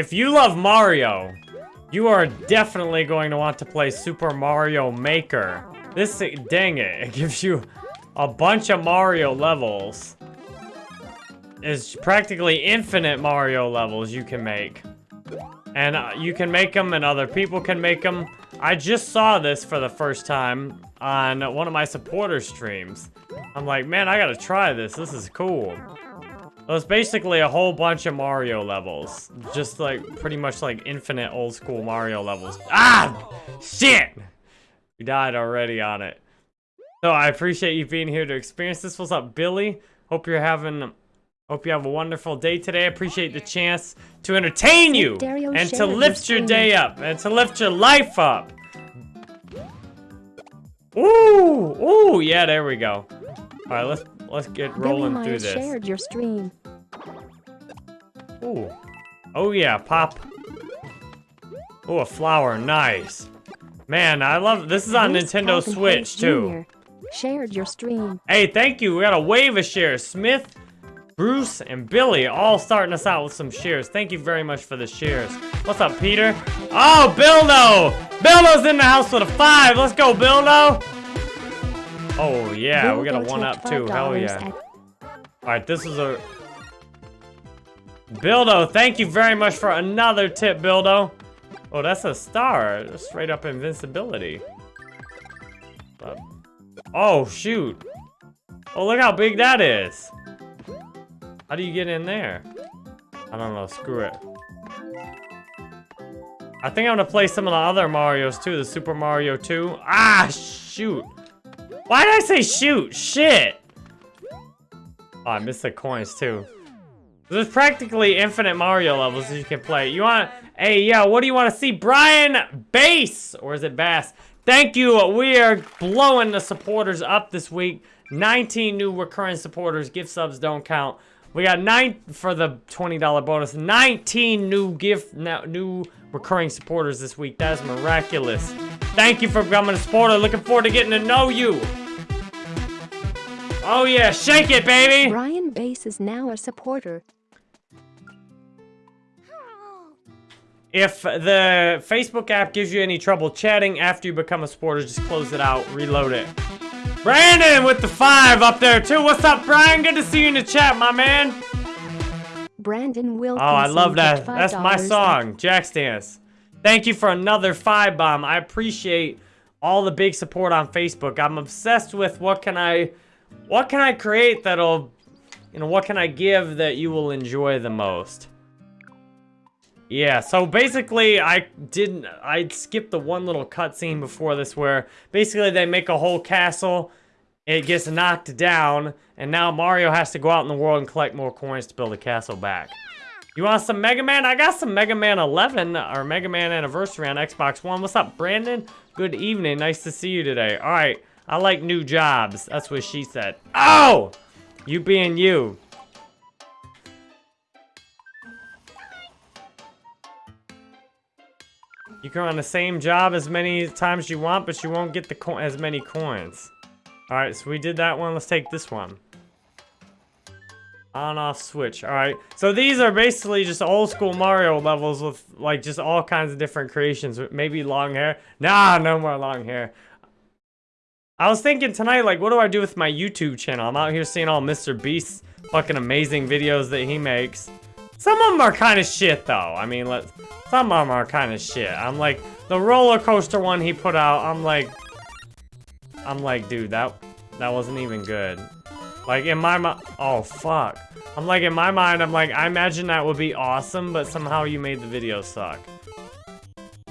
If you love Mario, you are definitely going to want to play Super Mario Maker. This, dang it, it gives you a bunch of Mario levels. It's practically infinite Mario levels you can make. And uh, you can make them and other people can make them. I just saw this for the first time on one of my supporter streams. I'm like, man, I gotta try this. This is cool. So it's basically a whole bunch of Mario levels. Just like, pretty much like infinite old school Mario levels. Ah! Shit! We died already on it. So I appreciate you being here to experience this. What's up, Billy? Hope you're having Hope you have a wonderful day today. I appreciate the chance to entertain you and to lift your day up and to lift your life up. Ooh, ooh, yeah, there we go. All right, let's let's get rolling through this. shared your stream. Ooh, oh yeah, pop. Ooh, a flower, nice. Man, I love this is on Bruce Nintendo Switch Hayes too. Jr. Shared your stream. Hey, thank you. We got a wave of shares. Smith, Bruce, and Billy all starting us out with some shares. Thank you very much for the shares. What's up, Peter? Oh, Bildo! Bildo's in the house with a five. Let's go, Bildo! Oh, yeah, we got a one up too. Hell yeah. Alright, this is a... Bildo, thank you very much for another tip, Bildo. Oh, that's a star. Straight up invincibility. But- Oh, shoot. Oh, look how big that is. How do you get in there? I don't know, screw it. I think I'm gonna play some of the other Marios too, the Super Mario 2. Ah, shoot. Why did I say shoot? Shit. Oh, I missed the coins too. There's practically infinite Mario levels that you can play. You want, hey, yeah, what do you want to see? Brian Bass, or is it Bass? Thank you. We are blowing the supporters up this week. 19 new recurring supporters. Gift subs don't count. We got nine for the $20 bonus. 19 new gift, new recurring supporters this week. That is miraculous. Thank you for becoming a supporter. Looking forward to getting to know you. Oh yeah, shake it, baby. Brian Bass is now a supporter. If the Facebook app gives you any trouble chatting after you become a supporter, just close it out, reload it. Brandon with the five up there too. What's up, Brian? Good to see you in the chat, my man. Brandon Oh, I love that. That's my song, Jack's Dance. Thank you for another five bomb. I appreciate all the big support on Facebook. I'm obsessed with what can I, what can I create that'll, you know, what can I give that you will enjoy the most. Yeah, so basically I didn't, I skipped the one little cutscene before this where basically they make a whole castle, it gets knocked down, and now Mario has to go out in the world and collect more coins to build a castle back. You want some Mega Man? I got some Mega Man 11, or Mega Man Anniversary on Xbox One. What's up, Brandon? Good evening, nice to see you today. All right, I like new jobs, that's what she said. Oh! You being you. You can run the same job as many times you want, but you won't get the as many coins. Alright, so we did that one. Let's take this one. On off switch. Alright. So these are basically just old school Mario levels with like just all kinds of different creations. Maybe long hair. Nah, no more long hair. I was thinking tonight, like, what do I do with my YouTube channel? I'm out here seeing all Mr. Beast's fucking amazing videos that he makes. Some of them are kind of shit, though. I mean, let some of them are kind of shit. I'm like, the roller coaster one he put out, I'm like, I'm like, dude, that that wasn't even good. Like, in my mind, oh, fuck. I'm like, in my mind, I'm like, I imagine that would be awesome, but somehow you made the video suck.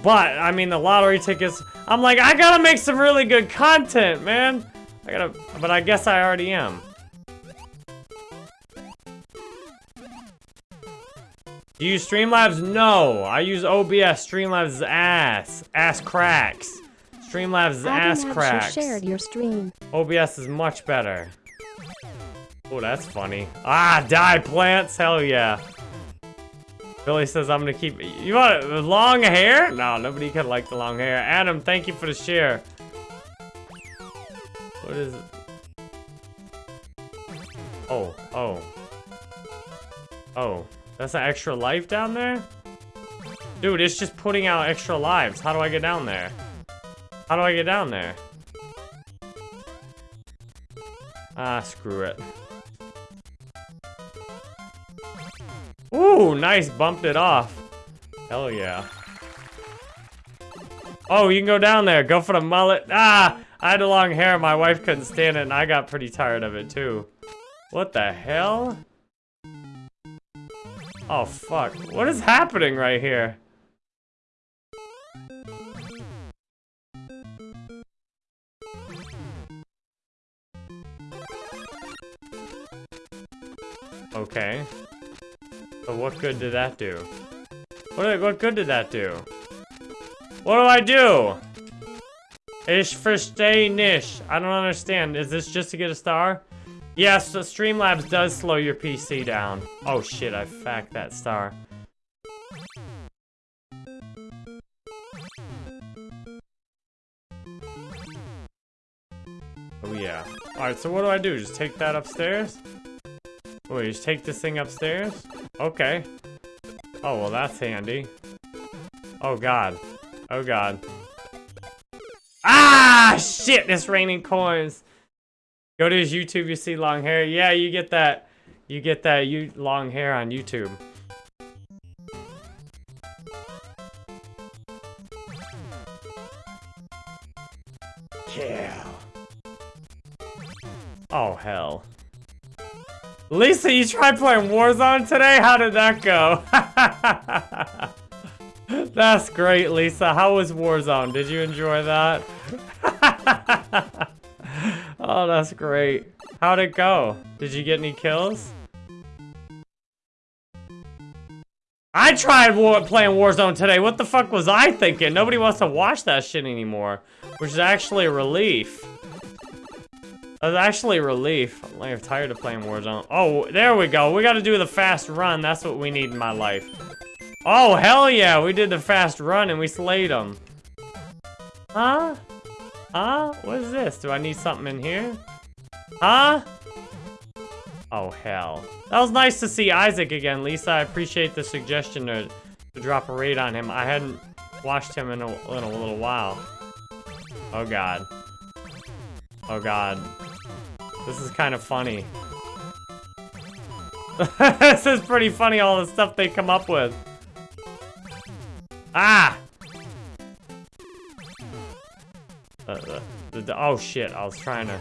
But, I mean, the lottery tickets, I'm like, I gotta make some really good content, man. I gotta, but I guess I already am. Do you use Streamlabs? No. I use OBS. Streamlabs is ass. Ass cracks. Streamlabs is ass cracks. shared your stream. OBS is much better. Oh, that's funny. Ah, die plants. Hell yeah. Billy says I'm gonna keep. You want long hair? No, nobody could like the long hair. Adam, thank you for the share. What is it? Oh, oh. Oh, that's an extra life down there? Dude, it's just putting out extra lives. How do I get down there? How do I get down there? Ah, screw it. Ooh, nice, bumped it off. Hell yeah. Oh, you can go down there. Go for the mullet. Ah, I had a long hair. My wife couldn't stand it, and I got pretty tired of it, too. What the hell? Oh, fuck. What is happening right here? Okay. So what good did that do? What, what good did that do? What do I do? Ish for stay nish. I don't understand. Is this just to get a star? Yes, the Streamlabs does slow your PC down. Oh shit, I facked that star. Oh yeah. Alright, so what do I do? Just take that upstairs? Wait, just take this thing upstairs? Okay. Oh, well that's handy. Oh god. Oh god. Ah, shit, it's raining coins. Go to his YouTube, you see long hair. Yeah, you get that. You get that you long hair on YouTube. Yeah. Oh, hell. Lisa, you tried playing Warzone today? How did that go? That's great, Lisa. How was Warzone? Did you enjoy that? that's great. How'd it go? Did you get any kills? I tried war playing Warzone today. What the fuck was I thinking? Nobody wants to watch that shit anymore. Which is actually a relief. That's actually a relief. I'm tired of playing Warzone. Oh, there we go. We gotta do the fast run. That's what we need in my life. Oh, hell yeah. We did the fast run and we slayed them. Huh? Huh? What is this? Do I need something in here? Huh? Oh, hell. That was nice to see Isaac again, Lisa. I appreciate the suggestion to, to drop a raid on him. I hadn't watched him in a, in a little while. Oh, God. Oh, God. This is kind of funny. this is pretty funny, all the stuff they come up with. Ah! Uh, uh, the, the, oh shit, I was trying to...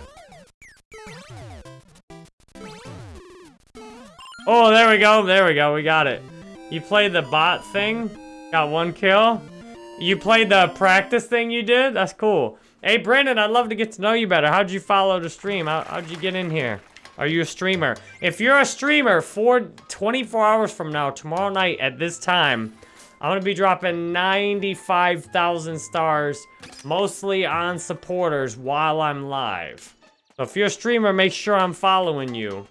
Oh, there we go, there we go, we got it. You played the bot thing, got one kill. You played the practice thing you did? That's cool. Hey, Brandon, I'd love to get to know you better. How'd you follow the stream? How, how'd you get in here? Are you a streamer? If you're a streamer, for 24 hours from now, tomorrow night at this time, I'm going to be dropping 95,000 stars, mostly on supporters, while I'm live. So if you're a streamer, make sure I'm following you.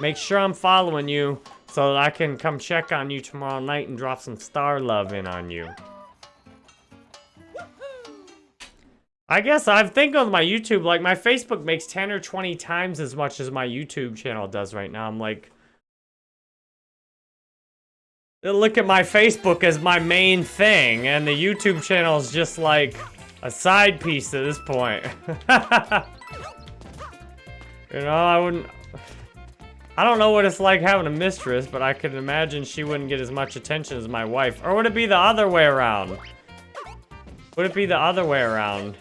Make sure I'm following you so that I can come check on you tomorrow night and drop some star love in on you. I guess I'm thinking of my YouTube, like my Facebook makes 10 or 20 times as much as my YouTube channel does right now. I'm like, look at my Facebook as my main thing, and the YouTube channel is just like a side piece at this point. you know, I wouldn't... I don't know what it's like having a mistress, but I can imagine she wouldn't get as much attention as my wife. Or would it be the other way around? Would it be the other way around?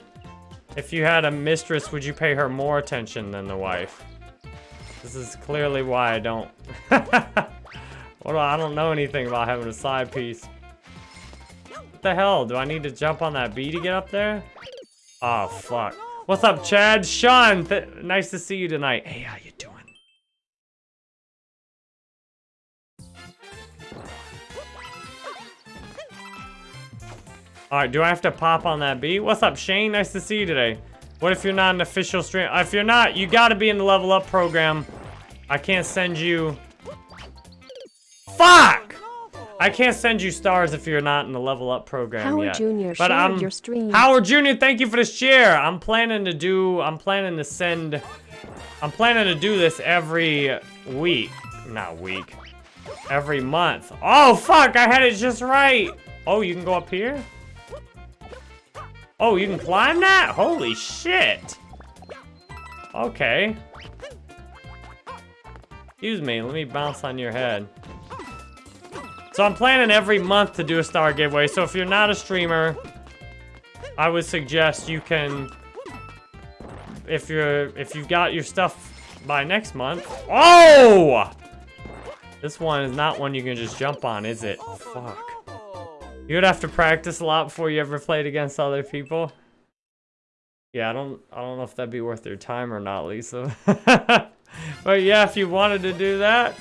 If you had a mistress, would you pay her more attention than the wife? This is clearly why I don't... well, I don't know anything about having a side piece. What the hell? Do I need to jump on that bee to get up there? Oh, fuck. What's up, Chad? Sean, nice to see you tonight. Hey, how you doing? Alright, do I have to pop on that bee? What's up, Shane? Nice to see you today. What if you're not an official stream? If you're not, you gotta be in the level up program. I can't send you... Fuck! I can't send you stars if you're not in the level up program Howard yet. Jr. But I'm your stream. Howard Jr. Thank you for the share. I'm planning to do. I'm planning to send. I'm planning to do this every week. Not week. every month. Oh, fuck, I had it just right. Oh, you can go up here? Oh, you can climb that? Holy shit. Okay. Excuse me, let me bounce on your head. So I'm planning every month to do a star giveaway. So if you're not a streamer, I would suggest you can, if you're, if you've got your stuff by next month. Oh! This one is not one you can just jump on, is it? Fuck. You would have to practice a lot before you ever played against other people. Yeah, I don't, I don't know if that'd be worth your time or not, Lisa. but yeah, if you wanted to do that.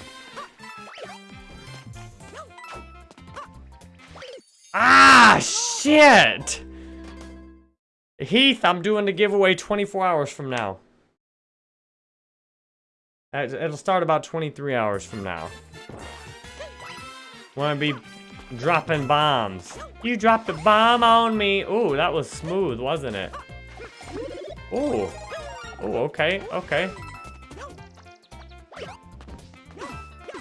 Ah, shit! Heath, I'm doing the giveaway 24 hours from now. It'll start about 23 hours from now. Wanna be dropping bombs. You dropped a bomb on me. Ooh, that was smooth, wasn't it? Ooh. Ooh, okay, okay.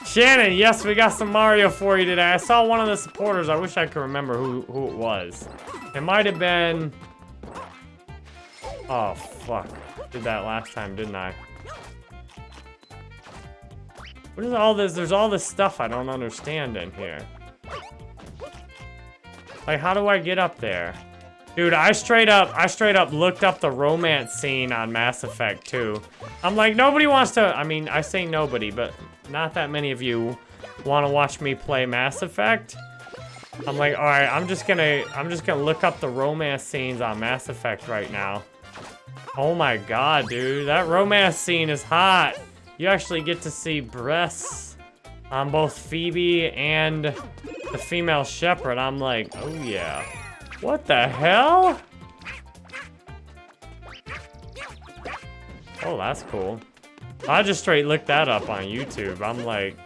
Shannon, yes, we got some Mario for you today. I saw one of the supporters. I wish I could remember who, who it was. It might have been... Oh, fuck. Did that last time, didn't I? What is all this? There's all this stuff I don't understand in here. Like, how do I get up there? Dude, I straight up, I straight up looked up the romance scene on Mass Effect 2. I'm like, nobody wants to, I mean, I say nobody, but not that many of you want to watch me play Mass Effect. I'm like, all right, I'm just gonna, I'm just gonna look up the romance scenes on Mass Effect right now. Oh my god, dude, that romance scene is hot. You actually get to see breasts on both Phoebe and the female Shepard. I'm like, oh yeah. What the hell? Oh, that's cool. I just straight looked that up on YouTube. I'm like,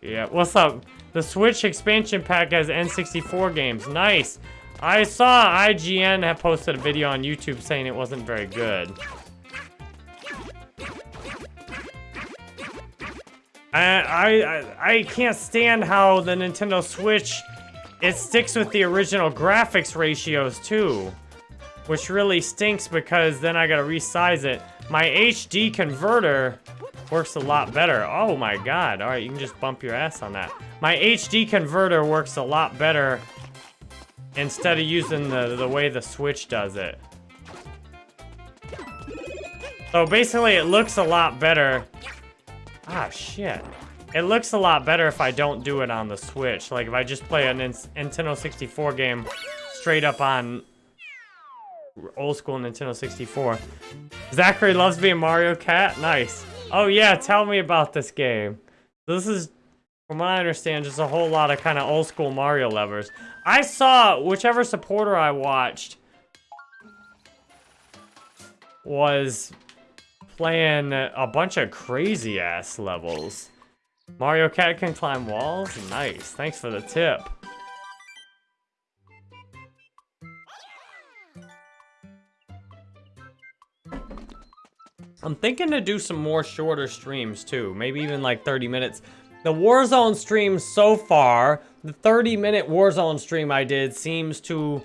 yeah, what's up? The Switch expansion pack has N64 games. Nice. I saw IGN have posted a video on YouTube saying it wasn't very good. I, I, I can't stand how the Nintendo Switch, it sticks with the original graphics ratios too. Which really stinks because then I gotta resize it. My HD converter works a lot better. Oh my god. Alright, you can just bump your ass on that. My HD converter works a lot better instead of using the, the way the Switch does it. So basically it looks a lot better. Ah, shit. It looks a lot better if I don't do it on the Switch. Like if I just play a Nintendo 64 game straight up on old school Nintendo 64. Zachary loves being Mario Cat? Nice. Oh yeah, tell me about this game. This is, from what I understand, just a whole lot of kind of old school Mario levers. I saw, whichever supporter I watched was playing a bunch of crazy ass levels. Mario Cat can climb walls? Nice, thanks for the tip. I'm thinking to do some more shorter streams too. Maybe even like 30 minutes. The Warzone stream so far, the 30 minute Warzone stream I did seems to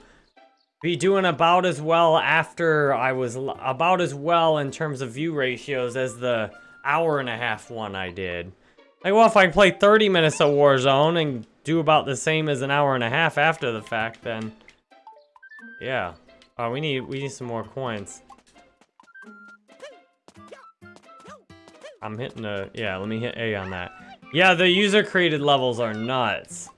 be doing about as well after I was about as well in terms of view ratios as the hour and a half one I did. Like, well, if I play 30 minutes of Warzone and do about the same as an hour and a half after the fact, then yeah. Oh, we need we need some more coins. I'm hitting a, yeah, let me hit A on that. Yeah, the user-created levels are nuts.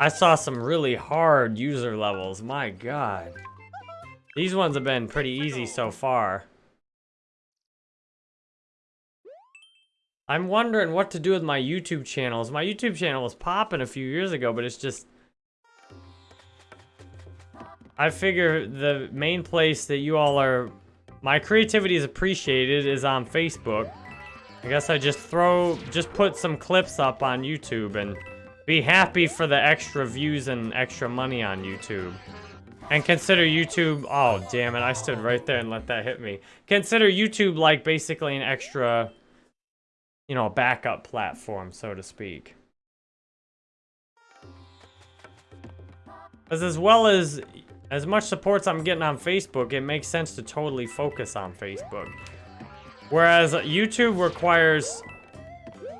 I saw some really hard user levels, my god. These ones have been pretty easy so far. I'm wondering what to do with my YouTube channels. My YouTube channel was popping a few years ago, but it's just... I figure the main place that you all are my creativity is appreciated is on Facebook. I guess I just throw, just put some clips up on YouTube and be happy for the extra views and extra money on YouTube. And consider YouTube, oh damn it, I stood right there and let that hit me. Consider YouTube like basically an extra you know, a backup platform, so to speak. As as well as as much supports I'm getting on Facebook, it makes sense to totally focus on Facebook. Whereas YouTube requires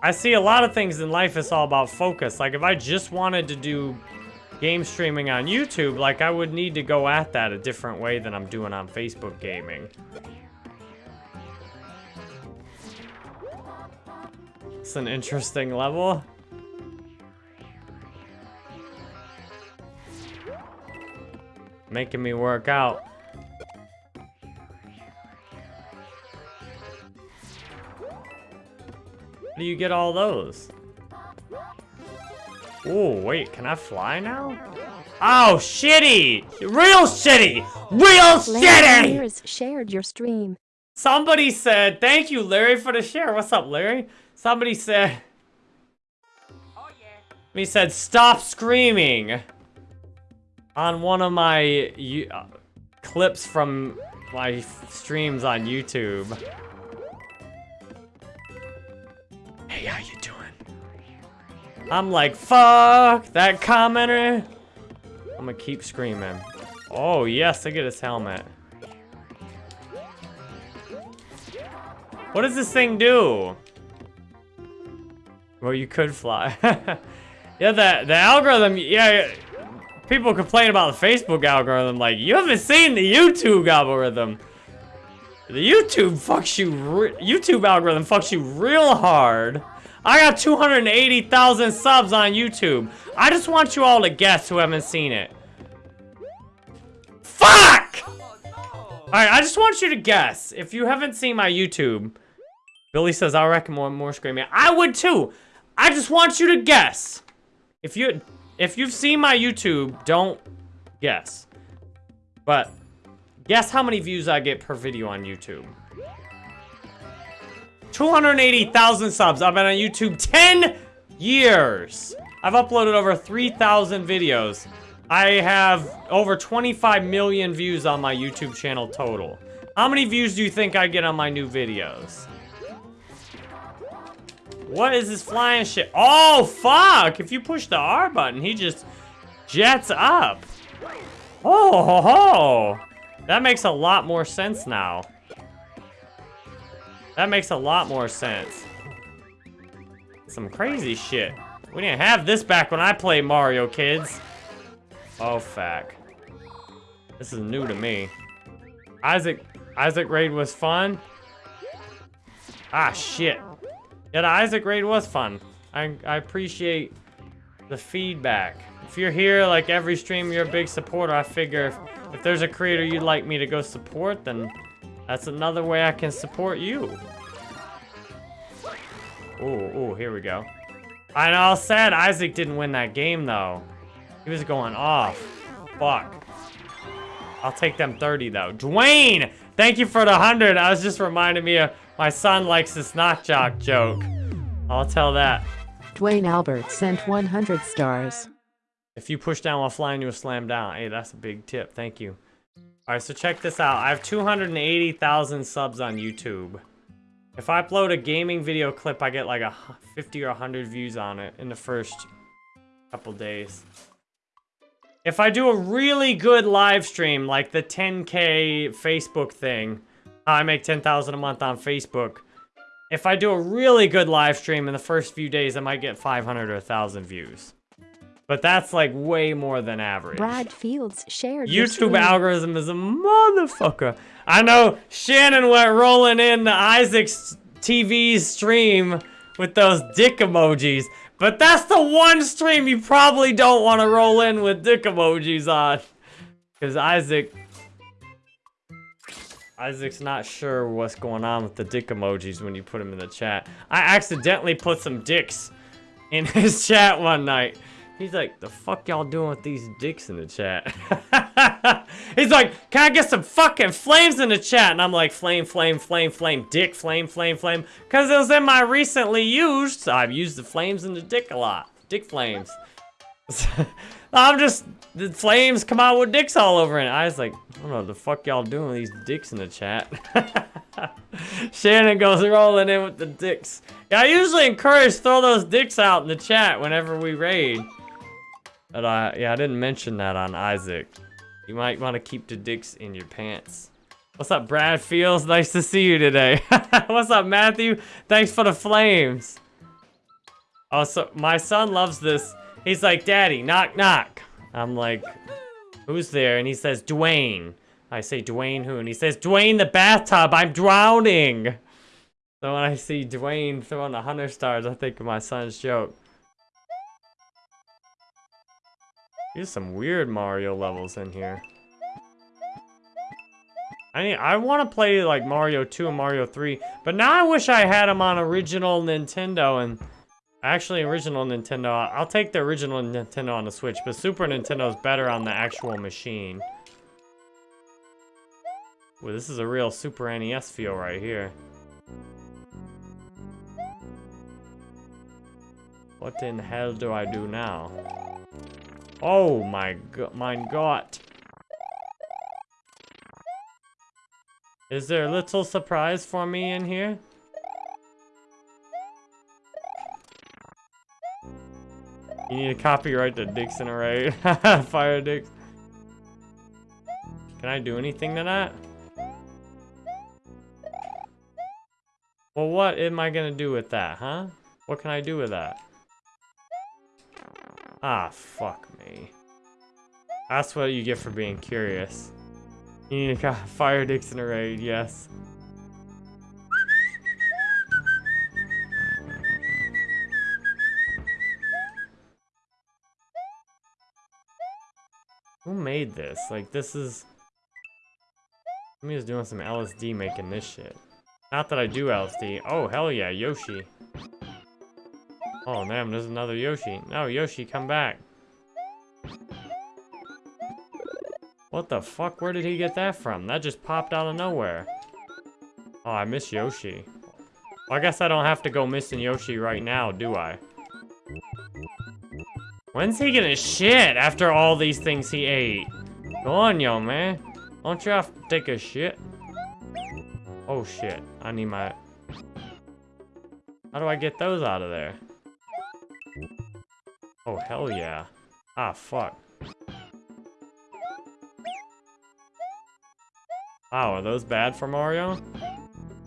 I see a lot of things in life it's all about focus. Like if I just wanted to do game streaming on YouTube, like I would need to go at that a different way than I'm doing on Facebook gaming. It's an interesting level. Making me work out. How do you get all those? Oh, wait, can I fly now? Oh, shitty! Real shitty! Real Larry shitty! shared your stream. Somebody said, thank you, Larry, for the share. What's up, Larry? Somebody said, Oh yeah. he said, stop screaming on one of my uh, clips from my streams on YouTube. Hey, how you doing? I'm like, fuck that commenter. I'm gonna keep screaming. Oh, yes, look at his helmet. What does this thing do? Well, you could fly. yeah, the, the algorithm, yeah, people complain about the Facebook algorithm. Like, you haven't seen the YouTube algorithm. The YouTube fucks you, YouTube algorithm fucks you real hard. I got 280,000 subs on YouTube. I just want you all to guess who haven't seen it. Fuck! Alright, I just want you to guess. If you haven't seen my YouTube, Billy says, I'll recommend more screaming. I would too. I just want you to guess. If you if you've seen my YouTube, don't guess. But guess how many views I get per video on YouTube. 280,000 subs. I've been on YouTube 10 years. I've uploaded over 3,000 videos. I have over 25 million views on my YouTube channel total. How many views do you think I get on my new videos? What is this flying shit? Oh, fuck! If you push the R button, he just jets up. Oh, ho, ho. That makes a lot more sense now. That makes a lot more sense. Some crazy shit. We didn't have this back when I played Mario, kids. Oh, fuck. This is new to me. Isaac, Isaac Raid was fun. Ah, shit. Yeah, the Isaac Raid was fun. I, I appreciate the feedback. If you're here, like every stream, you're a big supporter. I figure if, if there's a creator you'd like me to go support, then that's another way I can support you. Ooh, ooh, here we go. I know, sad Isaac didn't win that game, though. He was going off. Fuck. I'll take them 30, though. Dwayne! Thank you for the 100. I was just reminding me of my son likes this knock jock joke. I'll tell that. Dwayne Albert sent 100 stars. If you push down while flying, you'll slam down. Hey, that's a big tip. Thank you. All right, so check this out. I have 280,000 subs on YouTube. If I upload a gaming video clip, I get like a 50 or 100 views on it in the first couple days. If I do a really good live stream, like the 10K Facebook thing, how I make 10,000 a month on Facebook. If I do a really good live stream in the first few days, I might get 500 or 1,000 views. But that's like way more than average. Brad Fields shared YouTube algorithm is a motherfucker. I know Shannon went rolling in the Isaac's TV stream with those dick emojis, but that's the one stream you probably don't want to roll in with dick emojis on. Because Isaac... Isaac's not sure what's going on with the dick emojis when you put them in the chat. I accidentally put some dicks in his chat one night. He's like, the fuck y'all doing with these dicks in the chat? He's like, can I get some fucking flames in the chat? And I'm like, flame, flame, flame, flame, dick, flame, flame, flame. Because it was in my recently used, so I've used the flames in the dick a lot. Dick flames. I'm just, the flames come out with dicks all over it. I was like, I don't know what the fuck y'all doing with these dicks in the chat. Shannon goes rolling in with the dicks. Yeah, I usually encourage throw those dicks out in the chat whenever we raid. But I, yeah, I didn't mention that on Isaac. You might want to keep the dicks in your pants. What's up, Brad Fields? Nice to see you today. What's up, Matthew? Thanks for the flames. Oh, so my son loves this. He's like, Daddy, knock, knock. I'm like, who's there? And he says, Dwayne. I say, Dwayne who? And he says, Dwayne the bathtub, I'm drowning. So when I see Dwayne throwing the 100 stars, I think of my son's joke. There's some weird Mario levels in here. I mean, I want to play like Mario 2 and Mario 3, but now I wish I had them on original Nintendo and actually original Nintendo. I'll take the original Nintendo on the Switch, but Super Nintendo is better on the actual machine. Well, this is a real Super NES feel right here. What in hell do I do now? Oh my god. Is there a little surprise for me in here? You need to copyright the Dixon array. Fire Dix. Can I do anything to that? Well, what am I gonna do with that, huh? What can I do with that? Ah, fuck me. That's what you get for being curious. You need to fire Dixon array, yes. Made this? Like, this is... Somebody was doing some LSD making this shit. Not that I do LSD. Oh, hell yeah, Yoshi. Oh, man, there's another Yoshi. No, Yoshi, come back. What the fuck? Where did he get that from? That just popped out of nowhere. Oh, I miss Yoshi. Well, I guess I don't have to go missing Yoshi right now, do I? When's he gonna shit after all these things he ate? Go on, yo, man. Don't you have to take a shit? Oh, shit. I need my... How do I get those out of there? Oh, hell yeah. Ah, fuck. Wow, are those bad for Mario?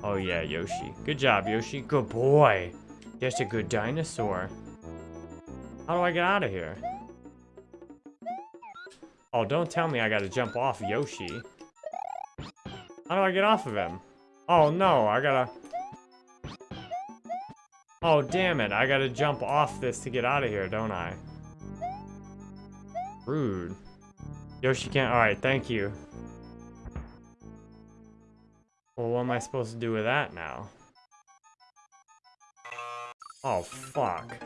Oh yeah, Yoshi. Good job, Yoshi. Good boy. That's a good dinosaur. How do I get out of here? Oh, don't tell me I gotta jump off Yoshi. How do I get off of him? Oh no, I gotta... Oh, damn it. I gotta jump off this to get out of here, don't I? Rude. Yoshi can't... Alright, thank you. Well, what am I supposed to do with that now? Oh, fuck.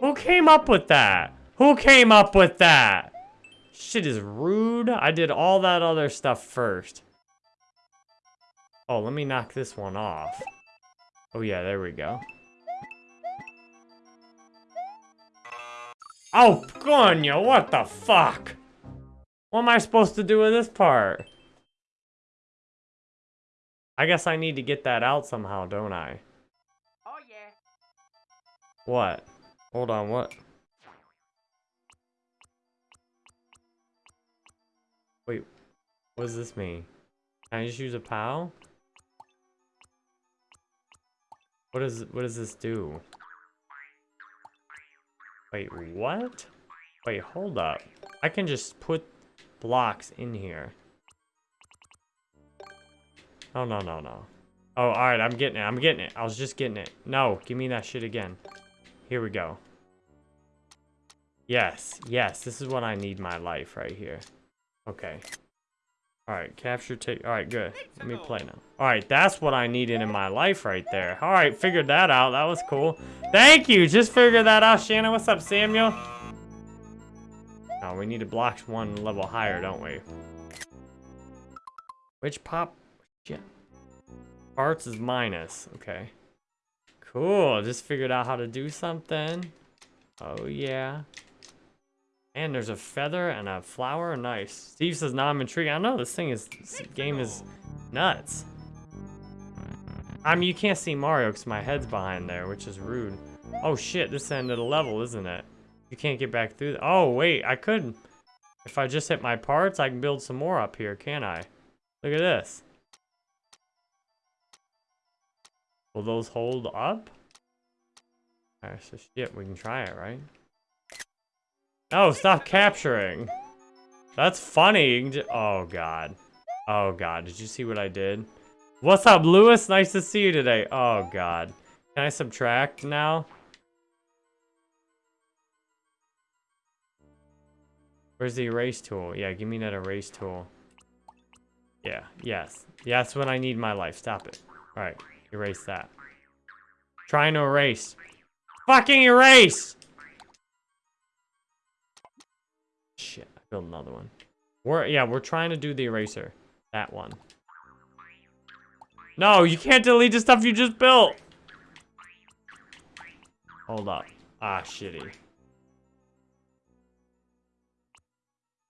Who came up with that? Who came up with that? Shit is rude. I did all that other stuff first. Oh, let me knock this one off. Oh yeah, there we go. Oh, coño, what the fuck? What am I supposed to do with this part? I guess I need to get that out somehow, don't I? Oh yeah. What? Hold on, what? Wait, what does this mean? Can I just use a POW? What does what does this do? Wait, what? Wait, hold up. I can just put blocks in here. Oh, no, no, no. Oh, alright, I'm getting it. I'm getting it. I was just getting it. No, give me that shit again. Here we go. Yes, yes, this is what I need my life right here. Okay. Alright, capture take. Alright, good. Let me play now. Alright, that's what I needed in my life right there. Alright, figured that out. That was cool. Thank you. Just figured that out, Shannon. What's up, Samuel? Oh, we need to block one level higher, don't we? Which pop yeah. Parts is minus. Okay. Cool. Just figured out how to do something. Oh, yeah. And there's a feather and a flower. Nice. Steve says, now I'm intrigued. I know. This thing is, this game is nuts. I mean, you can't see Mario because my head's behind there, which is rude. Oh shit, this end of the level, isn't it? You can't get back through. Oh wait, I could. If I just hit my parts, I can build some more up here, can't I? Look at this. Will those hold up? Alright, so shit, we can try it, right? Oh, stop capturing. That's funny. Oh god. Oh god, did you see what I did? What's up, Lewis? Nice to see you today. Oh god. Can I subtract now? Where's the erase tool? Yeah, give me that erase tool. Yeah, yes. Yeah, that's when I need my life. Stop it. Alright, erase that. Trying to erase. Fucking erase! Shit, I built another one. We're, yeah, we're trying to do the eraser. That one. No, you can't delete the stuff you just built! Hold up. Ah, shitty.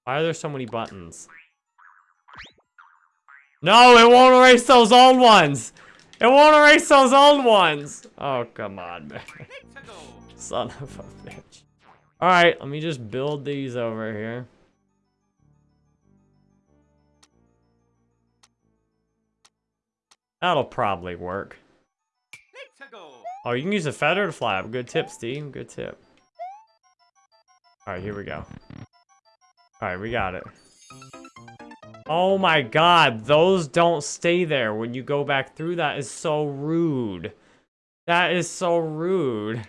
Why are there so many buttons? No, it won't erase those old ones! It won't erase those old ones! Oh, come on, man. Son of a bitch. Alright, let me just build these over here. That'll probably work. Oh, you can use a feather to fly up. Good tip, Steve. Good tip. Alright, here we go. Alright, we got it. Oh my god, those don't stay there when you go back through. That is so rude. That is so rude.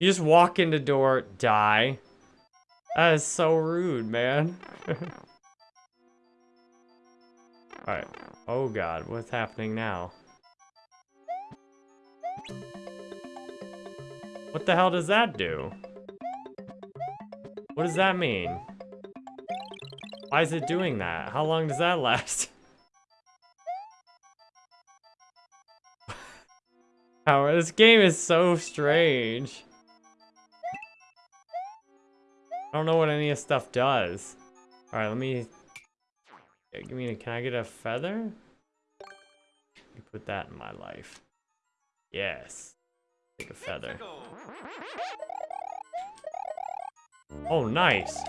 You just walk in the door, die. That is so rude, man. Alright. Oh god, what's happening now? What the hell does that do? What does that mean? Why is it doing that? How long does that last? This game is so strange. I don't know what any of this stuff does. All right, let me. Give me. A, can I get a feather? Me put that in my life. Yes. Take a feather. Oh, nice.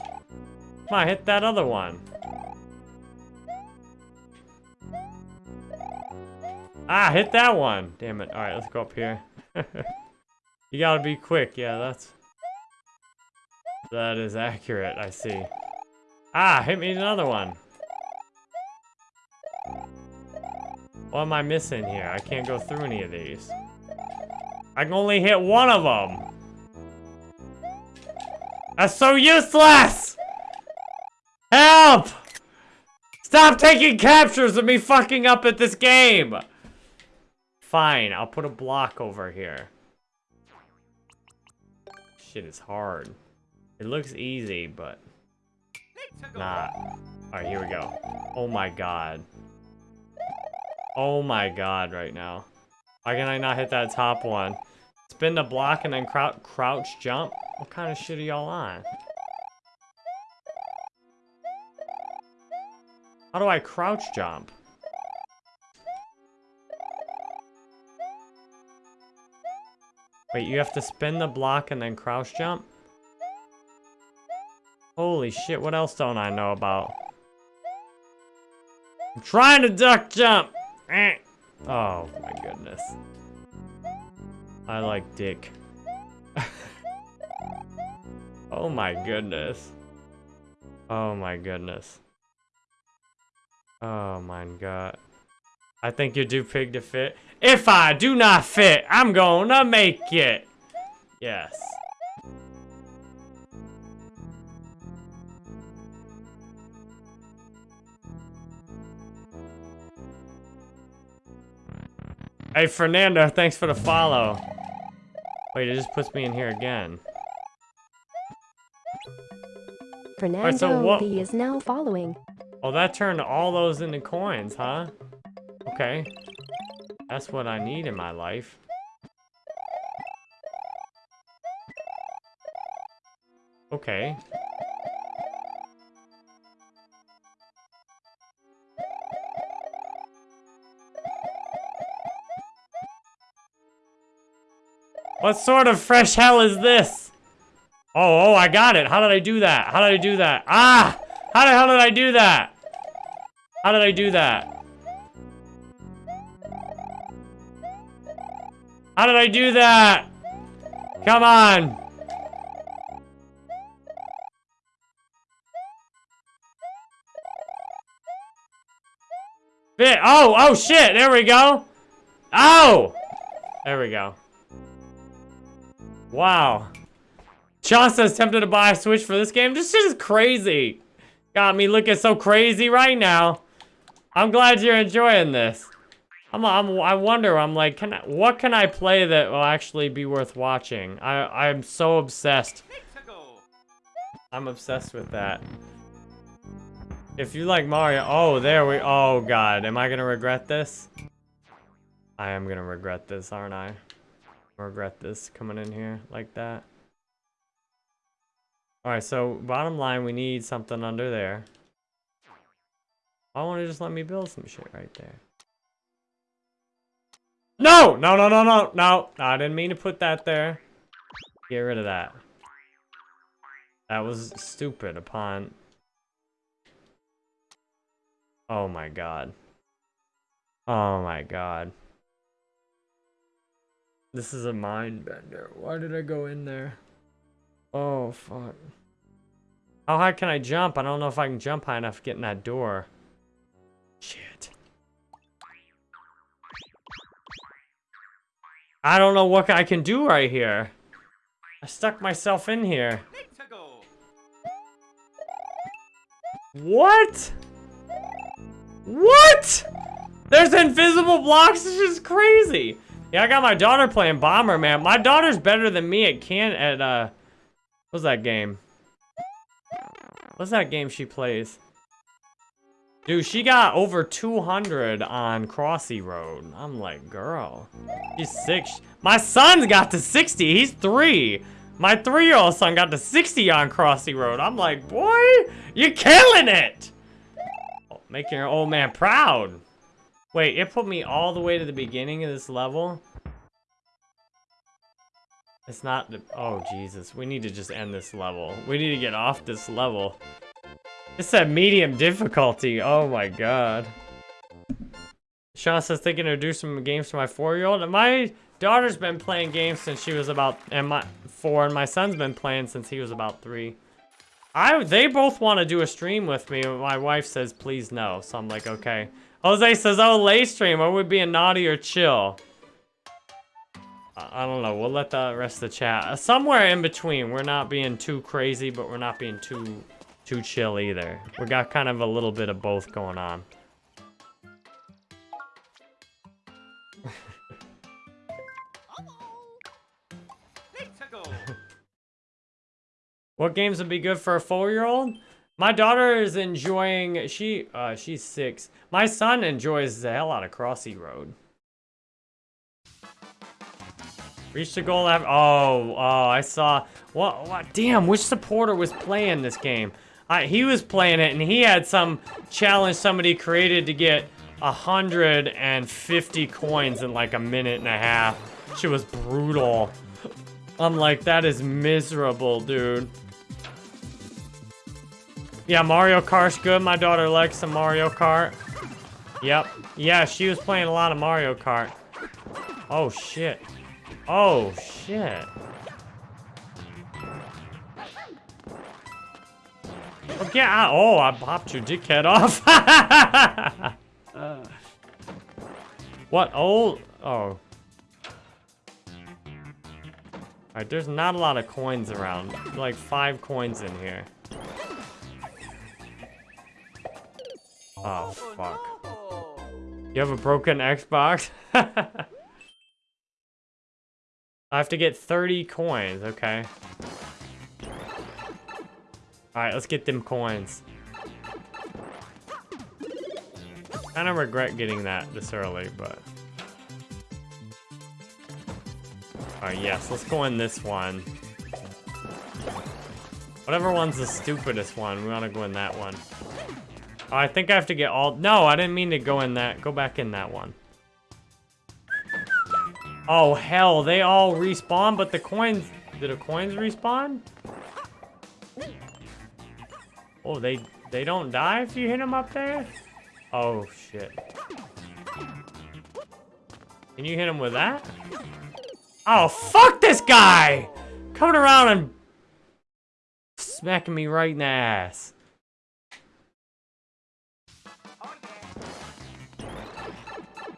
Come on, hit that other one. Ah, hit that one. Damn it. All right, let's go up here. you gotta be quick. Yeah, that's... That is accurate, I see. Ah, hit me another one. What am I missing here? I can't go through any of these. I can only hit one of them. That's so useless! Help! Stop taking captures of me fucking up at this game! Fine, I'll put a block over here. Shit is hard. It looks easy, but not. Alright, here we go. Oh my god. Oh my god right now. Why can I not hit that top one? Spin the block and then crou crouch jump? What kind of shit are y'all on? How do I crouch jump? Wait, you have to spin the block and then crouch jump? Holy shit, what else don't I know about? I'm trying to duck jump! Eh. Oh my goodness. I like dick. oh my goodness. Oh my goodness. Oh my god. I think you do pig to fit. If I do not fit, I'm gonna make it. Yes. Hey, Fernando, thanks for the follow. Wait, it just puts me in here again. Fernando what- B is now following. Oh, that turned all those into coins, huh? Okay. That's what I need in my life. Okay. What sort of fresh hell is this? Oh, oh, I got it. How did I do that? How did I do that? Ah! How the hell did I do that? How did I do that? How did I do that? Come on. Bit. Oh, oh shit. There we go. Oh! There we go. Wow. Sean says tempted to buy a Switch for this game. This shit is crazy. Got me looking so crazy right now. I'm glad you're enjoying this. I'm, I'm, I wonder, I'm like, can I, what can I play that will actually be worth watching? I, I'm so obsessed. I'm obsessed with that. If you like Mario, oh, there we, oh God, am I gonna regret this? I am gonna regret this, aren't I? Regret this coming in here like that. Alright, so bottom line, we need something under there. I want to just let me build some shit right there. No! No, no, no, no, no. I didn't mean to put that there. Get rid of that. That was stupid upon... Oh my god. Oh my god. This is a mind bender. Why did I go in there? Oh, fuck. How high can I jump? I don't know if I can jump high enough to get in that door. Shit. I don't know what I can do right here. I stuck myself in here. What? What? There's invisible blocks? This is crazy. Yeah, I got my daughter playing Bomberman. My daughter's better than me at can at uh what's that game? What's that game she plays? Dude, she got over 200 on Crossy Road. I'm like, girl, she's six. My son's got to 60. He's three. My three-year-old son got to 60 on Crossy Road. I'm like, boy, you're killing it. Making your old man proud. Wait, it put me all the way to the beginning of this level? It's not the... Oh, Jesus. We need to just end this level. We need to get off this level. It's said medium difficulty. Oh my god. Sean says thinking to do some games for my four-year-old. My daughter's been playing games since she was about and my four, and my son's been playing since he was about three. I they both want to do a stream with me. My wife says please no, so I'm like okay. Jose says oh late stream. Are we being naughty or chill? I don't know. We'll let the rest of the chat. Uh, somewhere in between. We're not being too crazy, but we're not being too too chill either. We got kind of a little bit of both going on. what games would be good for a four-year-old? My daughter is enjoying, she, uh, she's six. My son enjoys the hell out of Crossy Road. Reach the goal after, oh, oh, I saw, what, what, damn, which supporter was playing this game? I, he was playing it and he had some challenge somebody created to get 150 coins in like a minute and a half. She was brutal. I'm like, that is miserable, dude. Yeah, Mario Kart's good. My daughter likes some Mario Kart. Yep. Yeah, she was playing a lot of Mario Kart. Oh, shit. Oh, shit. Oh, get out. Oh, I popped your dickhead off. uh. What? Oh. Oh. Alright, there's not a lot of coins around. Like five coins in here. Oh, oh, fuck. You have a broken Xbox? I have to get 30 coins, okay. Alright, let's get them coins. Kind of regret getting that this early, but... Alright, yes, let's go in this one. Whatever one's the stupidest one, we want to go in that one. I think I have to get all... No, I didn't mean to go in that. Go back in that one. Oh, hell, they all respawn, but the coins... Did the coins respawn? Oh, they they don't die if you hit them up there? Oh, shit. Can you hit him with that? Oh, fuck this guy! Coming around and smacking me right in the ass.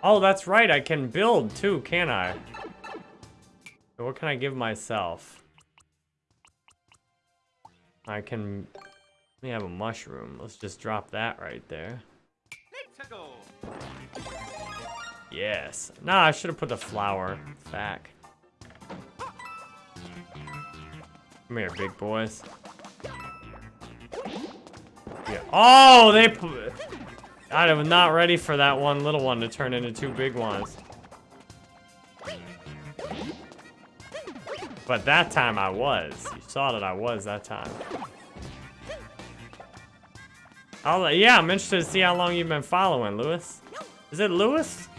Oh, that's right. I can build too, can I? What can I give myself? I can... Let me have a mushroom. Let's just drop that right there. Yes. Nah, I should have put the flower back. Come here, big boys. Yeah. Oh, they... I am not ready for that one little one to turn into two big ones. But that time I was. You saw that I was that time. I'll, yeah, I'm interested to see how long you've been following, Lewis. Is it Lewis?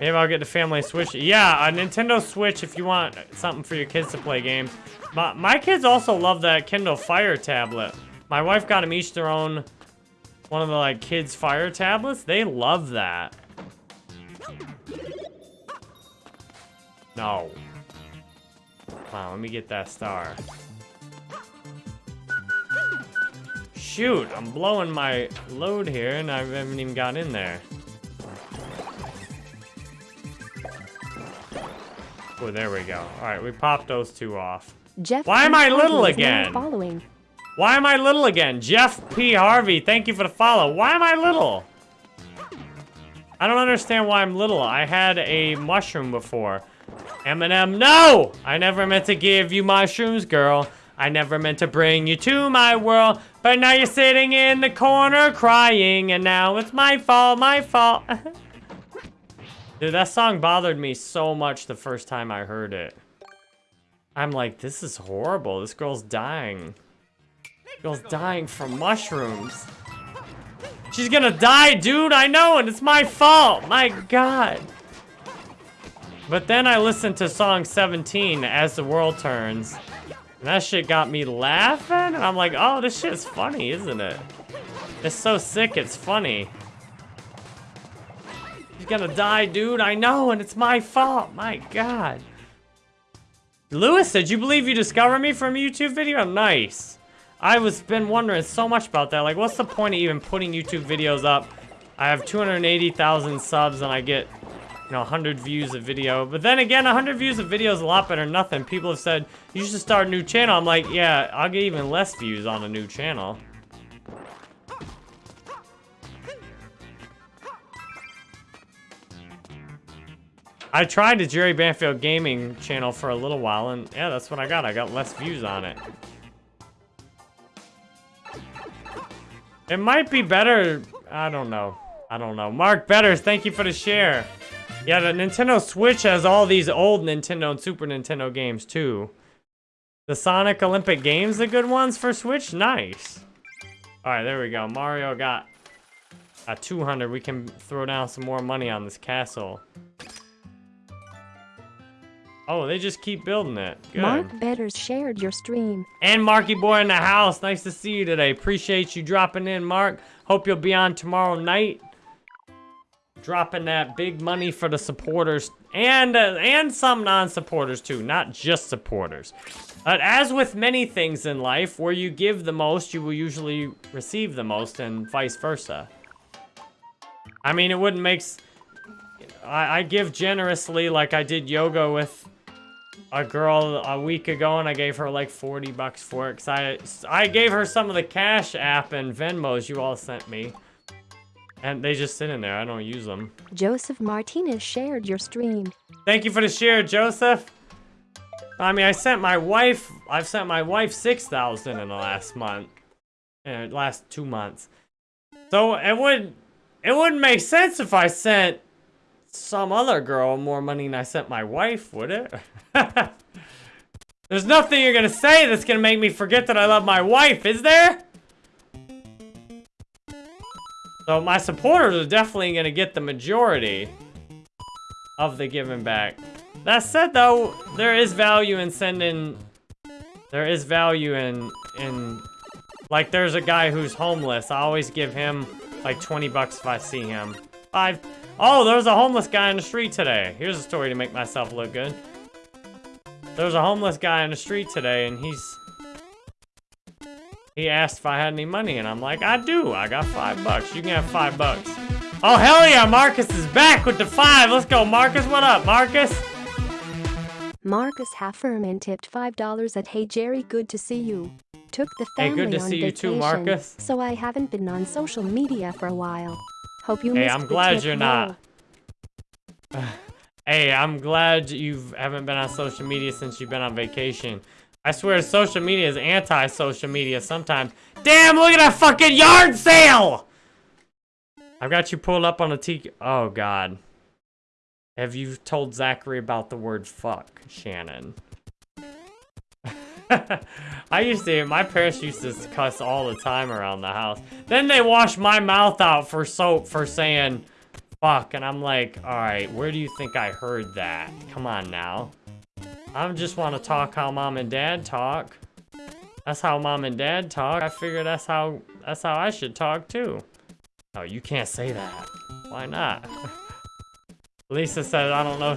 Maybe I'll get the family Switch. Yeah, a Nintendo Switch if you want something for your kids to play games. My, my kids also love that Kindle Fire tablet. My wife got them each their own, one of the like kids Fire tablets. They love that. No. Wow, let me get that star. Shoot, I'm blowing my load here and I haven't even got in there. Oh, there we go. All right, we popped those two off. Jeff Why am I little Harvey is now again? Following. Why am I little again? Jeff P. Harvey, thank you for the follow. Why am I little? I don't understand why I'm little. I had a mushroom before. Eminem, no! I never meant to give you mushrooms, girl. I never meant to bring you to my world. But now you're sitting in the corner crying, and now it's my fault, my fault. Dude, that song bothered me so much the first time I heard it. I'm like, this is horrible. This girl's dying. Girl's dying from mushrooms. She's gonna die, dude. I know, and it's my fault. My God. But then I listened to song 17, As the World Turns. And that shit got me laughing. And I'm like, oh, this shit's funny, isn't it? It's so sick, it's funny. She's gonna die, dude. I know, and it's my fault. My God. Lewis, did you believe you discovered me from a YouTube video? Nice. I was been wondering so much about that. Like, what's the point of even putting YouTube videos up? I have 280,000 subs and I get, you know, 100 views a video. But then again, 100 views a video is a lot better than nothing. People have said, you should start a new channel. I'm like, yeah, I'll get even less views on a new channel. I tried the Jerry Banfield Gaming channel for a little while, and yeah, that's what I got. I got less views on it. It might be better. I don't know. I don't know. Mark Betters, thank you for the share. Yeah, the Nintendo Switch has all these old Nintendo and Super Nintendo games, too. The Sonic Olympic Games, the good ones for Switch? Nice. All right, there we go. Mario got a 200. We can throw down some more money on this castle. Oh, they just keep building it. Good. Mark Betters shared your stream. And Marky Boy in the house. Nice to see you today. Appreciate you dropping in, Mark. Hope you'll be on tomorrow night. Dropping that big money for the supporters and uh, and some non-supporters too, not just supporters. But as with many things in life, where you give the most, you will usually receive the most, and vice versa. I mean, it wouldn't make. S I, I give generously, like I did yoga with a girl a week ago and I gave her like 40 bucks for it because I, I gave her some of the Cash App and Venmos you all sent me. And they just sit in there. I don't use them. Joseph Martinez shared your stream. Thank you for the share, Joseph. I mean, I sent my wife, I've sent my wife 6,000 in the last month. Uh, last two months. So it would, it wouldn't make sense if I sent some other girl more money than I sent my wife, would it? There's nothing you're gonna say that's gonna make me forget that I love my wife, is there? So my supporters are definitely gonna get the majority of the giving back. That said, though, there is value in sending. There is value in in like there's a guy who's homeless. I always give him like 20 bucks if I see him. Five. Oh, there's a homeless guy in the street today. Here's a story to make myself look good. There's a homeless guy in the street today, and he's he asked if I had any money, and I'm like, I do. I got five bucks. You can have five bucks. Oh, hell yeah, Marcus is back with the five. Let's go, Marcus. What up, Marcus? Marcus Hafferman tipped $5 at Hey Jerry, good to see you. Took the Hey, family good to on see you vacation, too, Marcus. so I haven't been on social media for a while. Hope you Hey, I'm glad you're not. Hey, I'm glad you haven't been on social media since you've been on vacation. I swear social media is anti-social media sometimes. Damn, look at that fucking yard sale! I've got you pulled up on a tiki- Oh, God. Have you told Zachary about the word fuck, Shannon? I used to, my parents used to cuss all the time around the house. Then they washed my mouth out for soap for saying fuck, and I'm like, alright, where do you think I heard that? Come on now. I just want to talk how mom and dad talk. That's how mom and dad talk. I figure that's how, that's how I should talk too. Oh, you can't say that. Why not? Lisa said, I don't know,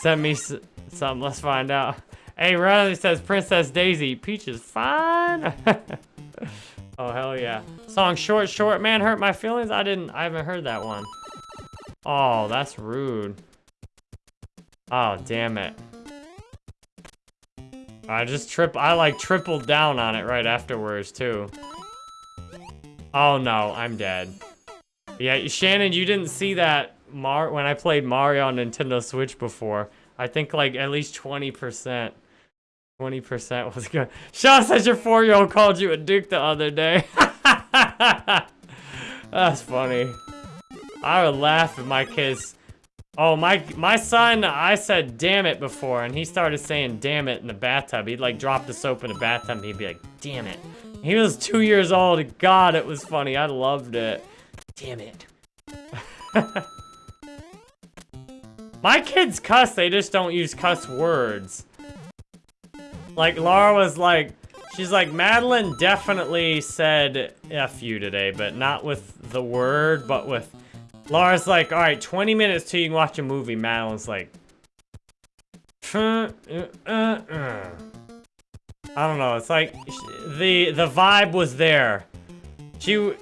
send me something, let's find out. Hey, Riley says, Princess Daisy, Peach is fine. oh, hell yeah. Song Short Short Man Hurt My Feelings? I didn't, I haven't heard that one. Oh, that's rude. Oh, damn it. I just trip, I like tripled down on it right afterwards too. Oh no, I'm dead. Yeah, Shannon, you didn't see that Mar when I played Mario on Nintendo Switch before. I think like at least 20%. 20% was good. Sean says your four-year-old called you a duke the other day. That's funny. I would laugh if my kids... Oh, my my son, I said damn it before, and he started saying damn it in the bathtub. He'd like drop the soap in the bathtub, he'd be like, damn it. He was two years old. God, it was funny. I loved it. Damn it. My kids cuss, they just don't use cuss words. Like, Laura was like, she's like, Madeline definitely said F you today, but not with the word, but with... Laura's like, alright, 20 minutes till you can watch a movie. Madeline's like... "Uh, uh, uh." I don't know, it's like, the, the vibe was there. She,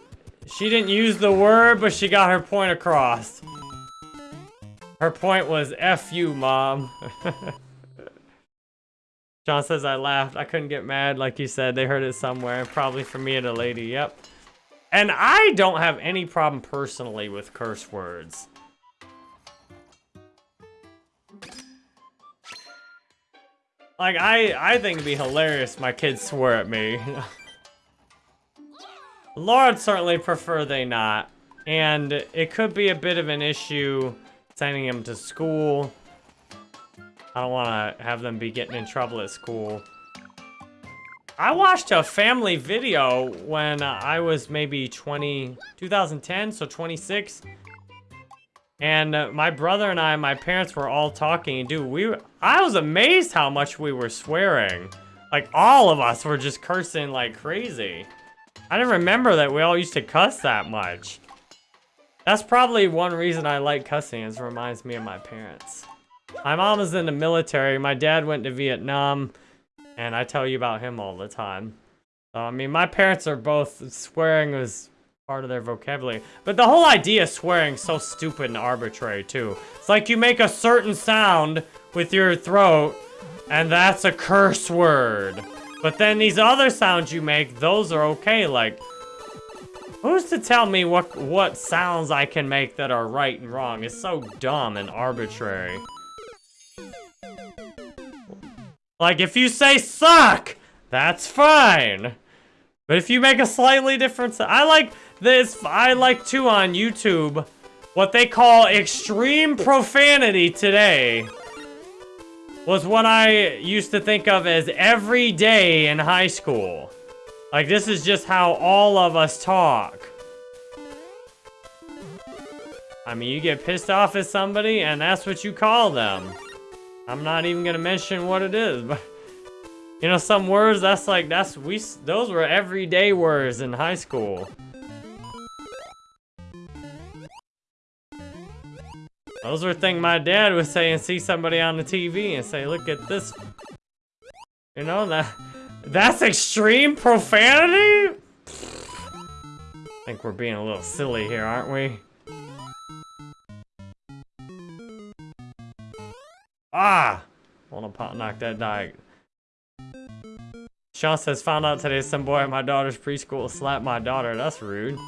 she didn't use the word, but she got her point across. Her point was, F you, mom. John says I laughed. I couldn't get mad, like you said. They heard it somewhere. Probably from me and a lady, yep. And I don't have any problem personally with curse words. Like, I, I think it'd be hilarious my kids swear at me. Lord certainly prefer they not. And it could be a bit of an issue sending them to school. I don't want to have them be getting in trouble at school. I watched a family video when I was maybe 20, 2010, so 26. And my brother and I, my parents were all talking, dude, we, I was amazed how much we were swearing. Like, all of us were just cursing like crazy. I didn't remember that we all used to cuss that much. That's probably one reason I like cussing, is it reminds me of my parents. My mom is in the military, my dad went to Vietnam, and I tell you about him all the time. So, I mean, my parents are both, swearing was part of their vocabulary. But the whole idea of swearing is so stupid and arbitrary, too. It's like you make a certain sound with your throat, and that's a curse word. But then these other sounds you make, those are okay, like... Who's to tell me what what sounds I can make that are right and wrong? It's so dumb and arbitrary. Like, if you say suck, that's fine. But if you make a slightly different I like this, I like too on YouTube, what they call extreme profanity today was what I used to think of as every day in high school. Like, this is just how all of us talk. I mean, you get pissed off at somebody, and that's what you call them. I'm not even gonna mention what it is, but you know, some words that's like that's we those were everyday words in high school. Those were things my dad would say and see somebody on the TV and say, "Look at this." You know that that's extreme profanity. I think we're being a little silly here, aren't we? Ah! Wanna pop knock that die. Sean says, found out today some boy at my daughter's preschool slapped my daughter. That's rude.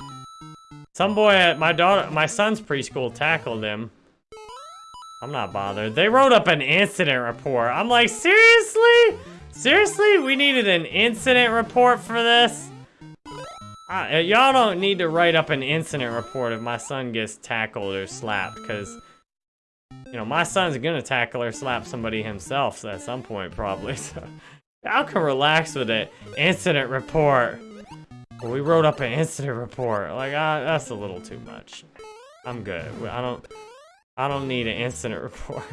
Some boy at my daughter, my son's preschool tackled him. I'm not bothered. They wrote up an incident report. I'm like, seriously? Seriously? We needed an incident report for this? Uh, Y'all don't need to write up an incident report if my son gets tackled or slapped, because, you know, my son's gonna tackle or slap somebody himself at some point, probably, so. Y'all can relax with it. Incident report. We wrote up an incident report. Like, uh, that's a little too much. I'm good. I don't, I don't need an incident report.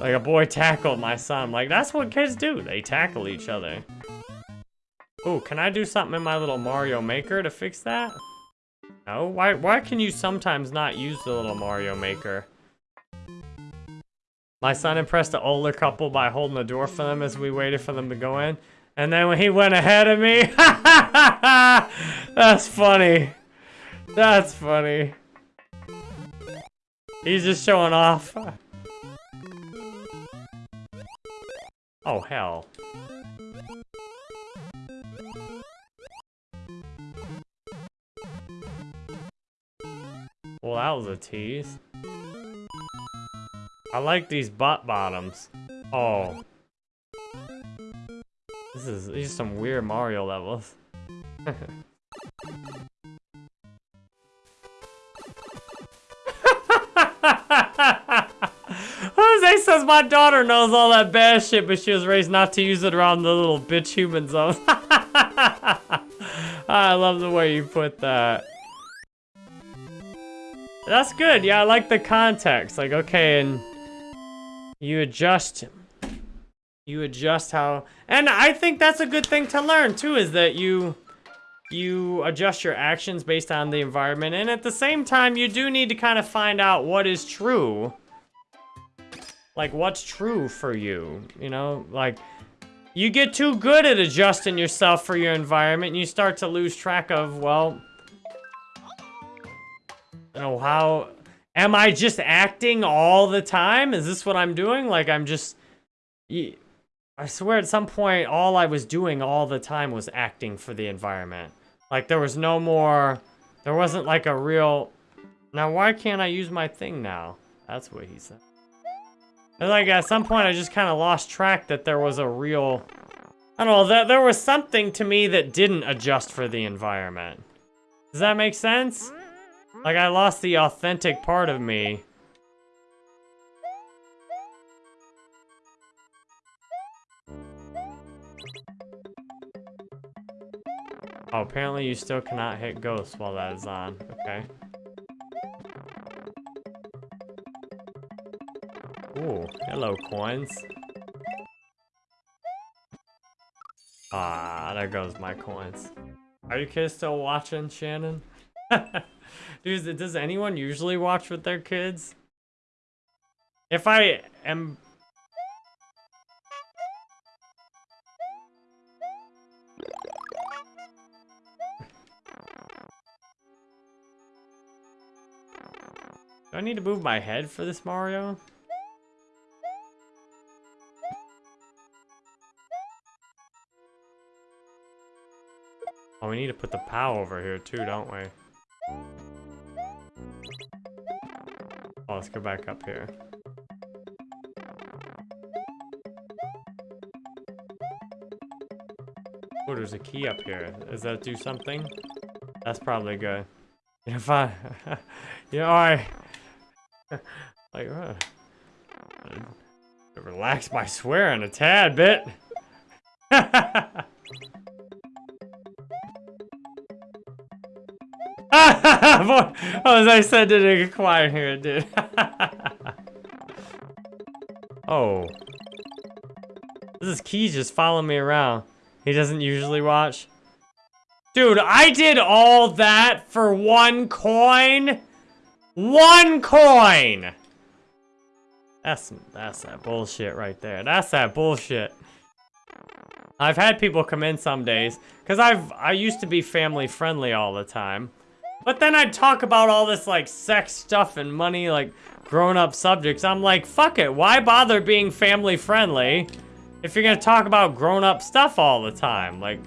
like, a boy tackled my son. Like, that's what kids do. They tackle each other. Oh, can I do something in my little Mario Maker to fix that? No? Why, why can you sometimes not use the little Mario Maker? My son impressed an older couple by holding the door for them as we waited for them to go in. And then when he went ahead of me, that's funny. That's funny. He's just showing off. Oh, hell. Well, that was a tease. I like these butt bottoms. Oh. This is these are some weird Mario levels. Jose says my daughter knows all that bad shit, but she was raised not to use it around the little bitch human zone. I love the way you put that. That's good. Yeah, I like the context. Like, okay, and you adjust. You adjust how and I think that's a good thing to learn too is that you you adjust your actions based on the environment and at the same time you do need to kind of find out what is true. Like what's true for you you know? Like you get too good at adjusting yourself for your environment and you start to lose track of well you know how am i just acting all the time? Is this what i'm doing? Like i'm just I swear at some point all i was doing all the time was acting for the environment. Like there was no more there wasn't like a real now why can't i use my thing now? That's what he said. Like at some point i just kind of lost track that there was a real i don't know that there was something to me that didn't adjust for the environment. Does that make sense like I lost the authentic part of me. Oh, apparently you still cannot hit ghosts while that is on. Okay. Ooh, hello coins. Ah, there goes my coins. Are you kids still watching, Shannon? Dude, does anyone usually watch with their kids? If I am... Do I need to move my head for this Mario? Oh, we need to put the POW over here too, don't we? Oh, let's go back up here. Oh, there's a key up here. Does that do something? That's probably good. If I... you know, I... like, uh, relax my swearing a tad bit. Boy, as I said, it get quiet here? dude. Oh. This is Key just following me around. He doesn't usually watch. Dude, I did all that for one coin? One coin! That's, that's that bullshit right there. That's that bullshit. I've had people come in some days, because I've, I used to be family friendly all the time. But then I'd talk about all this, like, sex stuff and money, like, grown-up subjects. I'm like, fuck it, why bother being family friendly if you're gonna talk about grown-up stuff all the time? Like,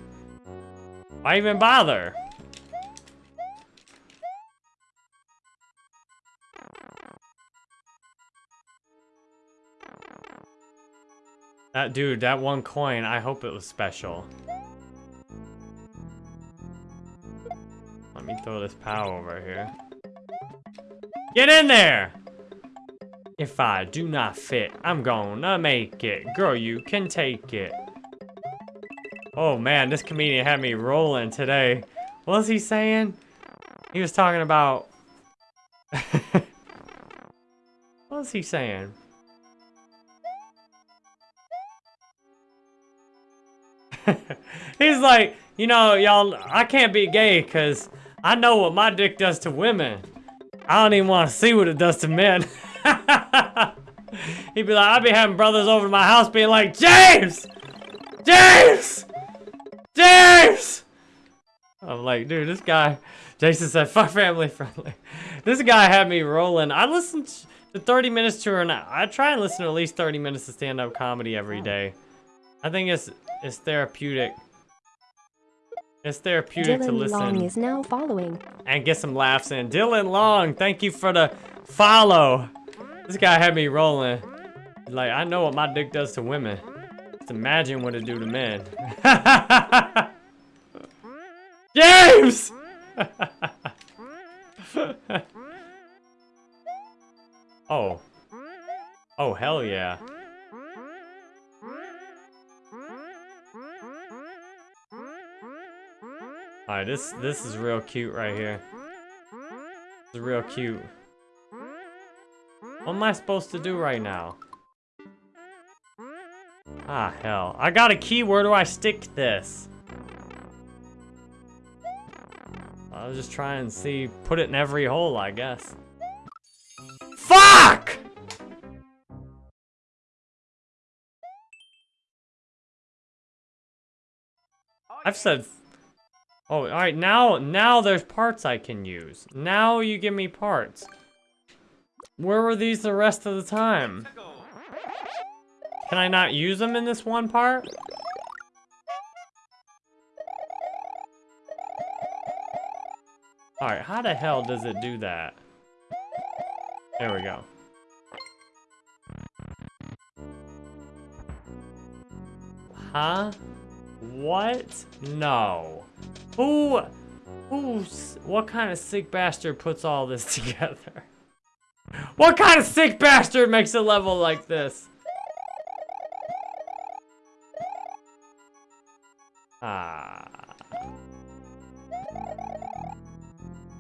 why even bother? That dude, that one coin, I hope it was special. Let me throw this POW over here. Get in there! If I do not fit, I'm gonna make it. Girl, you can take it. Oh man, this comedian had me rolling today. What was he saying? He was talking about... what was he saying? He's like, you know, y'all, I can't be gay because I know what my dick does to women. I don't even want to see what it does to men. He'd be like, I'd be having brothers over to my house being like, James! James! James! I'm like, dude, this guy, Jason said, fuck family friendly. This guy had me rolling. I listened to 30 minutes to her, and I try and listen to at least 30 minutes of stand-up comedy every day. I think it's it's therapeutic. It's therapeutic Dylan to listen Long is now following. and get some laughs in. Dylan Long, thank you for the follow. This guy had me rolling. Like, I know what my dick does to women. Just imagine what it do to men. James! oh. Oh, hell yeah. Alright, this this is real cute right here. Is real cute. What am I supposed to do right now? Ah, hell. I got a key. Where do I stick this? I'll just try and see. Put it in every hole, I guess. Fuck! I've said Oh, alright, now, now there's parts I can use. Now you give me parts. Where were these the rest of the time? Can I not use them in this one part? Alright, how the hell does it do that? There we go. Huh? What? No. Who, who's, what kind of sick bastard puts all this together? What kind of sick bastard makes a level like this? Ah.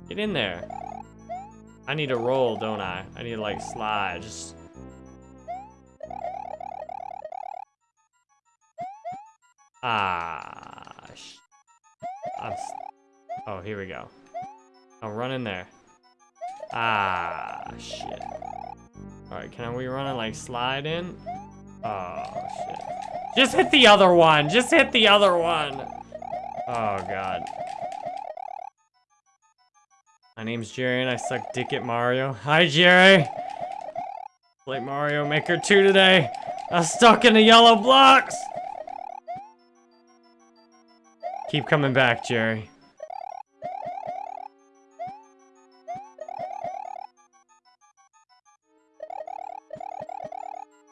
Get in there. I need to roll, don't I? I need to like slide, just... Ah. Oh, here we go. I'll run in there. Ah, shit. Alright, can we run and like slide in? Oh, shit. Just hit the other one! Just hit the other one! Oh, God. My name's Jerry and I suck dick at Mario. Hi, Jerry! Play Mario Maker 2 today. I'm stuck in the yellow blocks! Keep coming back, Jerry.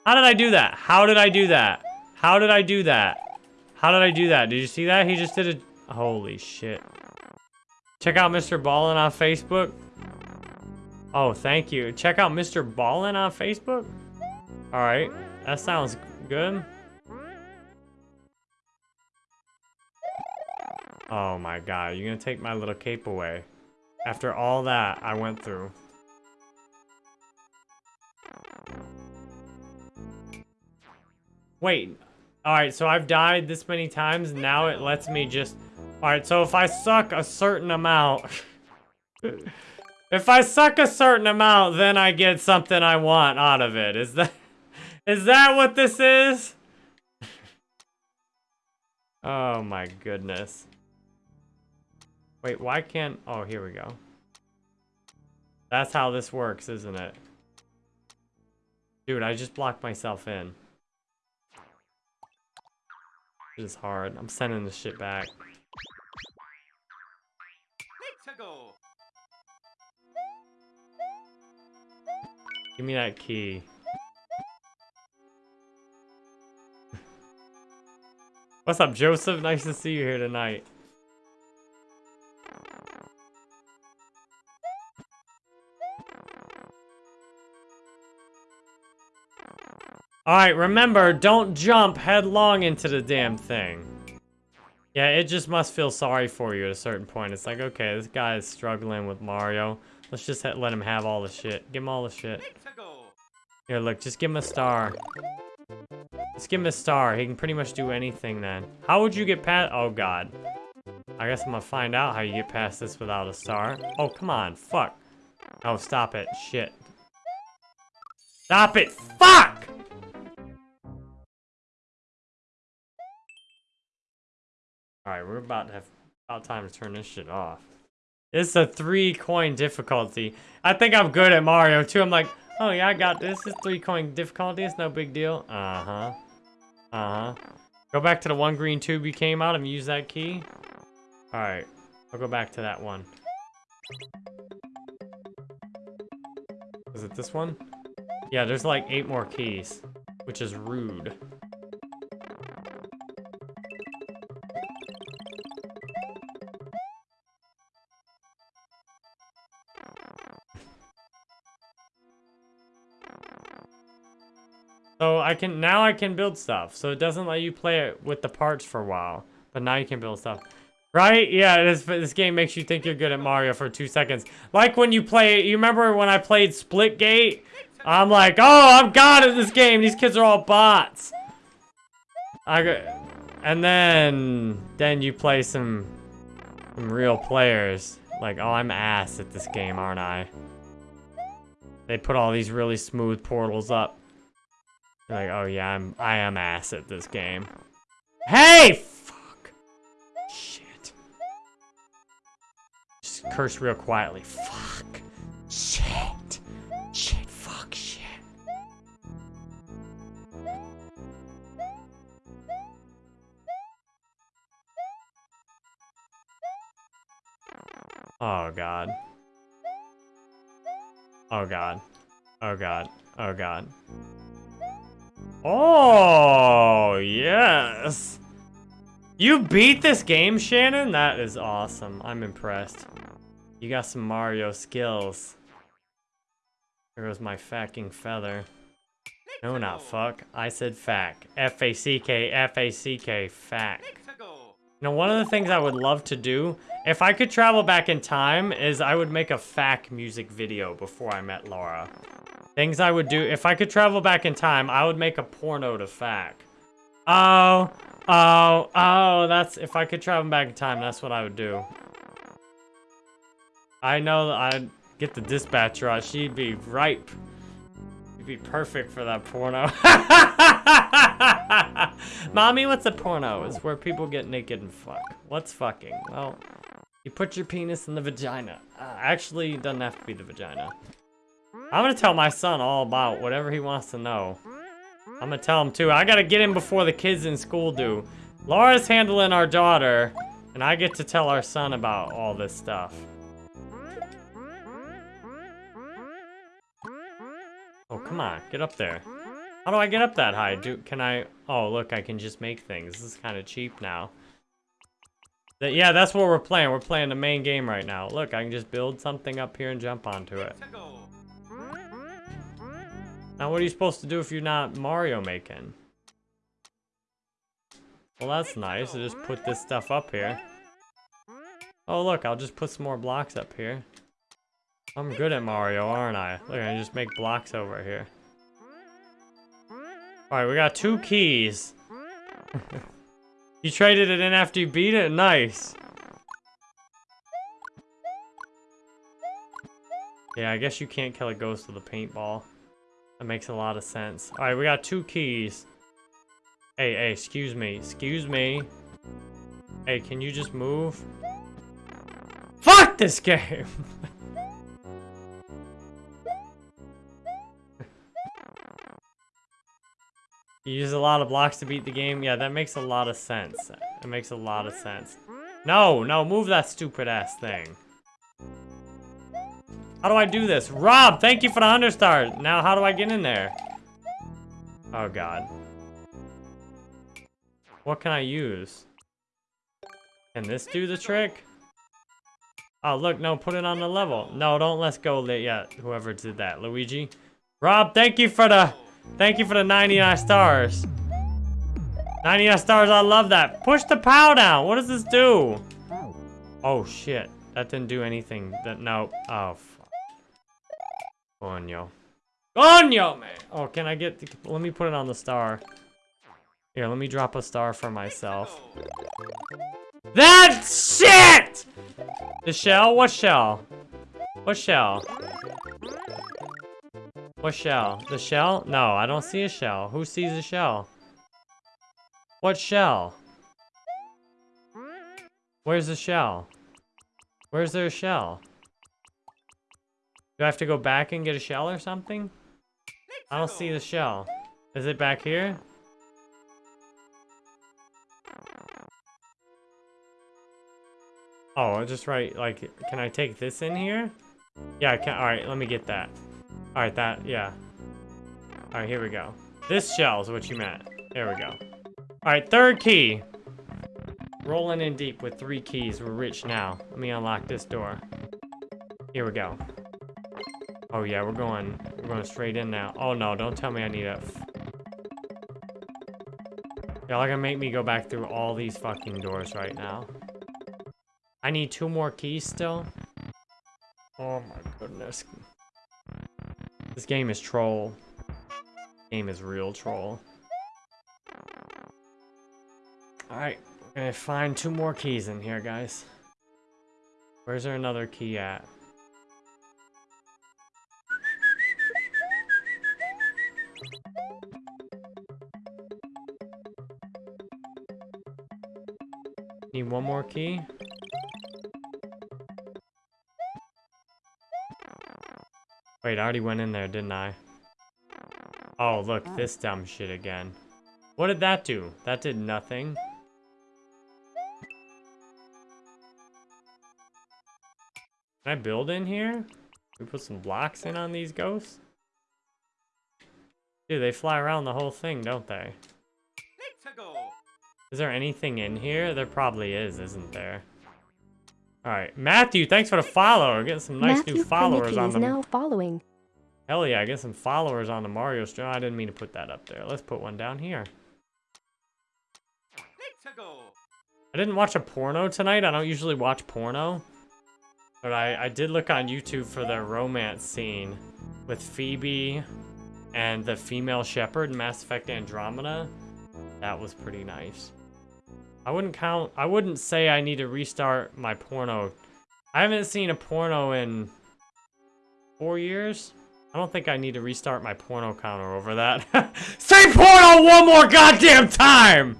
How did I do that? How did I do that? How did I do that? How did I do that? Did you see that? He just did a... Holy shit. Check out MrBallen on Facebook. Oh, thank you. Check out MrBallen on Facebook? Alright. That sounds good. Oh my god, you're gonna take my little cape away. After all that I went through. Wait. Alright, so I've died this many times, now it lets me just... Alright, so if I suck a certain amount... if I suck a certain amount, then I get something I want out of it. Is that... Is that what this is? oh my goodness. Wait, why can't... Oh, here we go. That's how this works, isn't it? Dude, I just blocked myself in. This is hard. I'm sending this shit back. Give me that key. What's up, Joseph? Nice to see you here tonight. Alright, remember, don't jump headlong into the damn thing. Yeah, it just must feel sorry for you at a certain point. It's like, okay, this guy is struggling with Mario. Let's just let him have all the shit. Give him all the shit. Here, look, just give him a star. Just give him a star. He can pretty much do anything then. How would you get past... Oh, God. I guess I'm gonna find out how you get past this without a star. Oh, come on. Fuck. Oh, stop it. Shit. Stop it. Fuck! Alright, we're about to have... About time to turn this shit off. It's a three coin difficulty. I think I'm good at Mario too. I'm like, oh yeah, I got this. It's three coin difficulty. It's no big deal. Uh-huh. Uh-huh. Go back to the one green tube you came out and use that key. Alright. I'll go back to that one. Is it this one? Yeah, there's like eight more keys, which is rude. I can, now I can build stuff. So it doesn't let you play it with the parts for a while. But now you can build stuff. Right? Yeah, this, this game makes you think you're good at Mario for two seconds. Like when you play, you remember when I played Splitgate? I'm like, oh, I'm god at this game. These kids are all bots. I got, and then, then you play some, some real players. Like, oh, I'm ass at this game, aren't I? They put all these really smooth portals up. Like, oh yeah, I'm, I am ass at this game. Hey! Fuck. Shit. Just curse real quietly. Fuck. Shit. Shit, fuck, shit. Oh god. Oh god. Oh god. Oh god. Oh, yes. You beat this game, Shannon? That is awesome. I'm impressed. You got some Mario skills. There goes my fucking feather. No, not fuck. I said fack. F-A-C-K, F-A-C-K, fack. Now, one of the things I would love to do, if I could travel back in time, is I would make a fack music video before I met Laura. Things I would do, if I could travel back in time, I would make a porno to fack. Oh, oh, oh, that's, if I could travel back in time, that's what I would do. I know that I'd get the dispatcher out, she'd be ripe. She'd be perfect for that porno. Mommy, what's a porno? Is where people get naked and fuck. What's fucking? Well, you put your penis in the vagina. Uh, actually, it doesn't have to be the vagina. I'm gonna tell my son all about whatever he wants to know. I'm gonna tell him too. I gotta get him before the kids in school do. Laura's handling our daughter, and I get to tell our son about all this stuff. Oh, come on, get up there. How do I get up that high? Do Can I... Oh, look, I can just make things. This is kind of cheap now. That, yeah, that's what we're playing. We're playing the main game right now. Look, I can just build something up here and jump onto it. Now, what are you supposed to do if you're not Mario making? Well, that's nice. I just put this stuff up here. Oh, look, I'll just put some more blocks up here. I'm good at Mario, aren't I? Look, I just make blocks over here. Alright, we got two keys. you traded it in after you beat it? Nice. Yeah, I guess you can't kill a ghost with a paintball. That makes a lot of sense. Alright, we got two keys. Hey, hey, excuse me. Excuse me. Hey, can you just move? Fuck this game! you use a lot of blocks to beat the game? Yeah, that makes a lot of sense. It makes a lot of sense. No, no, move that stupid ass thing. How do I do this? Rob, thank you for the 100 stars. Now, how do I get in there? Oh, God. What can I use? Can this do the trick? Oh, look, no, put it on the level. No, don't let's go yet, whoever did that. Luigi? Rob, thank you for the, thank you for the 99 stars. 99 stars, I love that. Push the POW down. What does this do? Oh, shit. That didn't do anything. That, no. Oh. Coño. Coño, man. Oh, can I get, the, let me put it on the star. Here, let me drop a star for myself. That shit! The shell? What shell? What shell? What shell? The shell? No, I don't see a shell. Who sees a shell? What shell? Where's the shell? Where's there a shell? Do I have to go back and get a shell or something? I don't see the shell. Is it back here? Oh, just right, like, can I take this in here? Yeah, I can, alright, let me get that. Alright, that, yeah. Alright, here we go. This shell is what you meant. There we go. Alright, third key. Rolling in deep with three keys. We're rich now. Let me unlock this door. Here we go. Oh yeah, we're going, we're going straight in now. Oh no, don't tell me I need a... Y'all are gonna make me go back through all these fucking doors right now. I need two more keys still. Oh my goodness. This game is troll. Game is real troll. Alright, we're gonna find two more keys in here, guys. Where's there another key at? Need one more key? Wait, I already went in there, didn't I? Oh, look, this dumb shit again. What did that do? That did nothing. Can I build in here? We put some blocks in on these ghosts? Dude, they fly around the whole thing, don't they? Is there anything in here? There probably is, isn't there? Alright, Matthew, thanks for the follow. We're getting some nice Matthew new followers on is the... now following. Hell yeah, I get some followers on the Mario stream. I didn't mean to put that up there. Let's put one down here. I didn't watch a porno tonight. I don't usually watch porno. But I, I did look on YouTube for the romance scene with Phoebe and the female shepherd in Mass Effect Andromeda. That was pretty nice. I wouldn't count, I wouldn't say I need to restart my porno. I haven't seen a porno in four years. I don't think I need to restart my porno counter over that. Say porno one more goddamn time!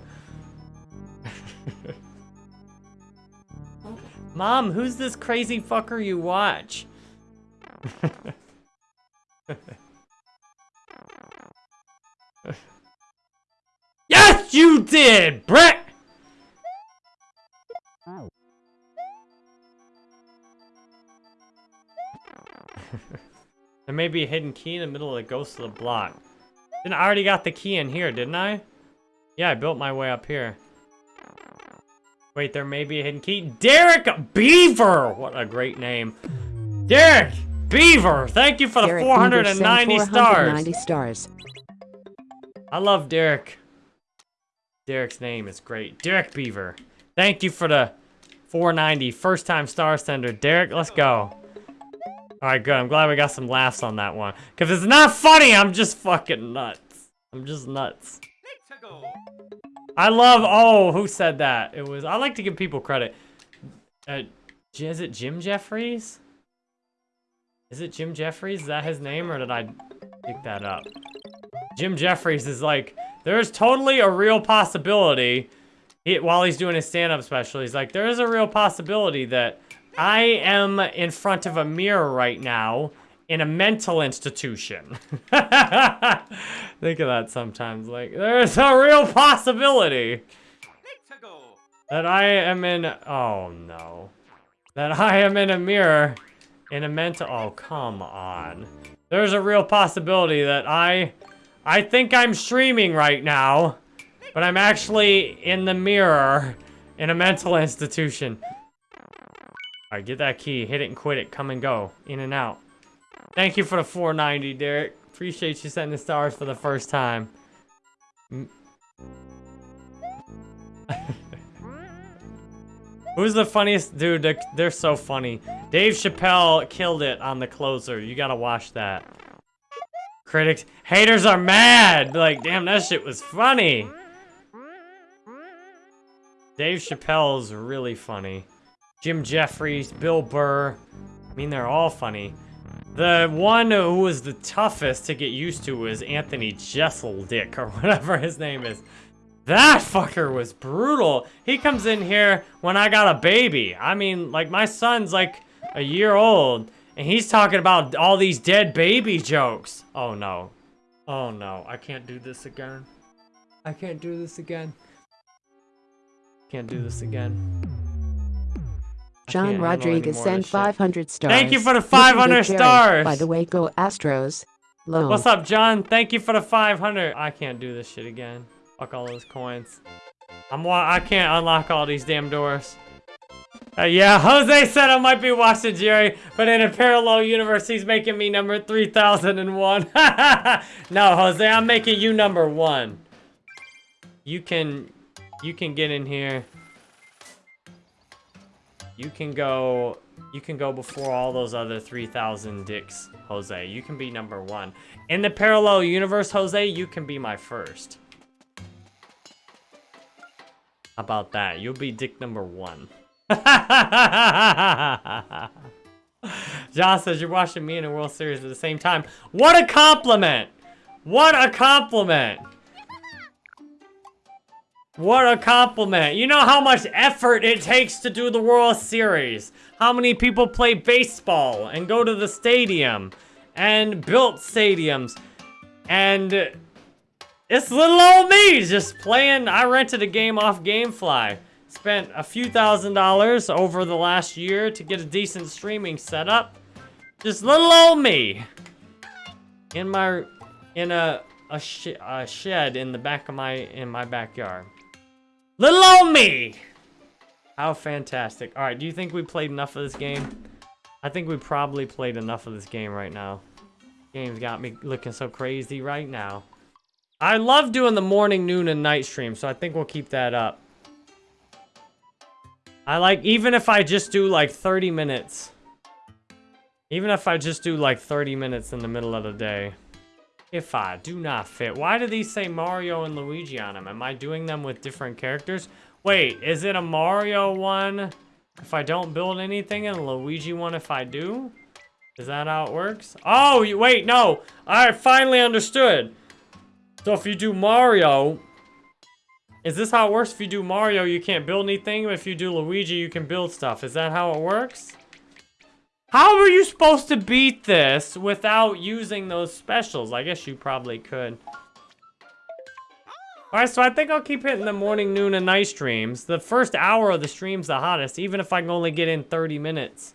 Mom, who's this crazy fucker you watch? yes, you did, Brett! Oh. there may be a hidden key in the middle of the ghost of the block. Then I already got the key in here, didn't I? Yeah, I built my way up here. Wait, there may be a hidden key. Derek Beaver! What a great name. Derek Beaver! Thank you for the Derek 490 stars. 490 stars. I love Derek. Derek's name is great. Derek Beaver. Thank you for the 490 first time star sender. Derek, let's go. All right, good. I'm glad we got some laughs on that one. Because it's not funny, I'm just fucking nuts. I'm just nuts. I love. Oh, who said that? It was. I like to give people credit. Uh, is it Jim Jefferies? Is it Jim Jefferies? Is that his name, or did I pick that up? Jim Jefferies is like, there's totally a real possibility. He, while he's doing his stand-up special, he's like, there is a real possibility that I am in front of a mirror right now in a mental institution. Think of that sometimes. Like, there's a real possibility that I am in. Oh no. That I am in a mirror in a mental. Oh, come on. There's a real possibility that I. I think I'm streaming right now, but I'm actually in the mirror in a mental institution. Alright, get that key. Hit it and quit it. Come and go. In and out. Thank you for the 490, Derek. Appreciate you setting the stars for the first time. Who's the funniest? Dude, they're, they're so funny. Dave Chappelle killed it on the closer. You gotta watch that. Critics, haters are mad. Like, damn, that shit was funny. Dave Chappelle's really funny. Jim Jefferies, Bill Burr. I mean, they're all funny. The one who was the toughest to get used to was Anthony Jesseldick, or whatever his name is. That fucker was brutal. He comes in here when I got a baby. I mean, like, my son's like a year old, and he's talking about all these dead baby jokes. Oh, no. Oh, no. I can't do this again. I can't do this again. Can't do this again. John can't handle any Rodriguez sent this shit. 500 stars. Thank you for the 500 stars. By the way, go Astros. Low. What's up, John? Thank you for the 500. I can't do this shit again. Fuck all those coins. I'm wa- I can't unlock all these damn doors. Uh, yeah, Jose said I might be watching Jerry, but in a parallel universe, he's making me number 3001. no, Jose, I'm making you number one. You can, you can get in here. You can go, you can go before all those other 3,000 dicks, Jose. You can be number one. In the parallel universe, Jose, you can be my first. How about that? You'll be dick number one. John says you're watching me in a World Series at the same time. What a compliment! What a compliment! What a compliment. You know how much effort it takes to do the World Series. How many people play baseball and go to the stadium and built stadiums. And it's little old me just playing. I rented a game off Gamefly. Spent a few thousand dollars over the last year to get a decent streaming setup. Just little old me. In my, in a, a, sh a shed in the back of my, in my backyard. Little old me! How fantastic. Alright, do you think we played enough of this game? I think we probably played enough of this game right now. Game's got me looking so crazy right now. I love doing the morning, noon, and night stream, so I think we'll keep that up. I like, even if I just do like 30 minutes. Even if I just do like 30 minutes in the middle of the day. If I do not fit. Why do these say Mario and Luigi on them? Am I doing them with different characters? Wait, is it a Mario one if I don't build anything and Luigi one if I do? Is that how it works? Oh, you, wait, no. I finally understood. So if you do Mario, is this how it works? If you do Mario, you can't build anything. If you do Luigi, you can build stuff. Is that how it works? How are you supposed to beat this without using those specials? I guess you probably could. Alright, so I think I'll keep hitting the morning, noon, and night streams. The first hour of the stream's the hottest, even if I can only get in 30 minutes.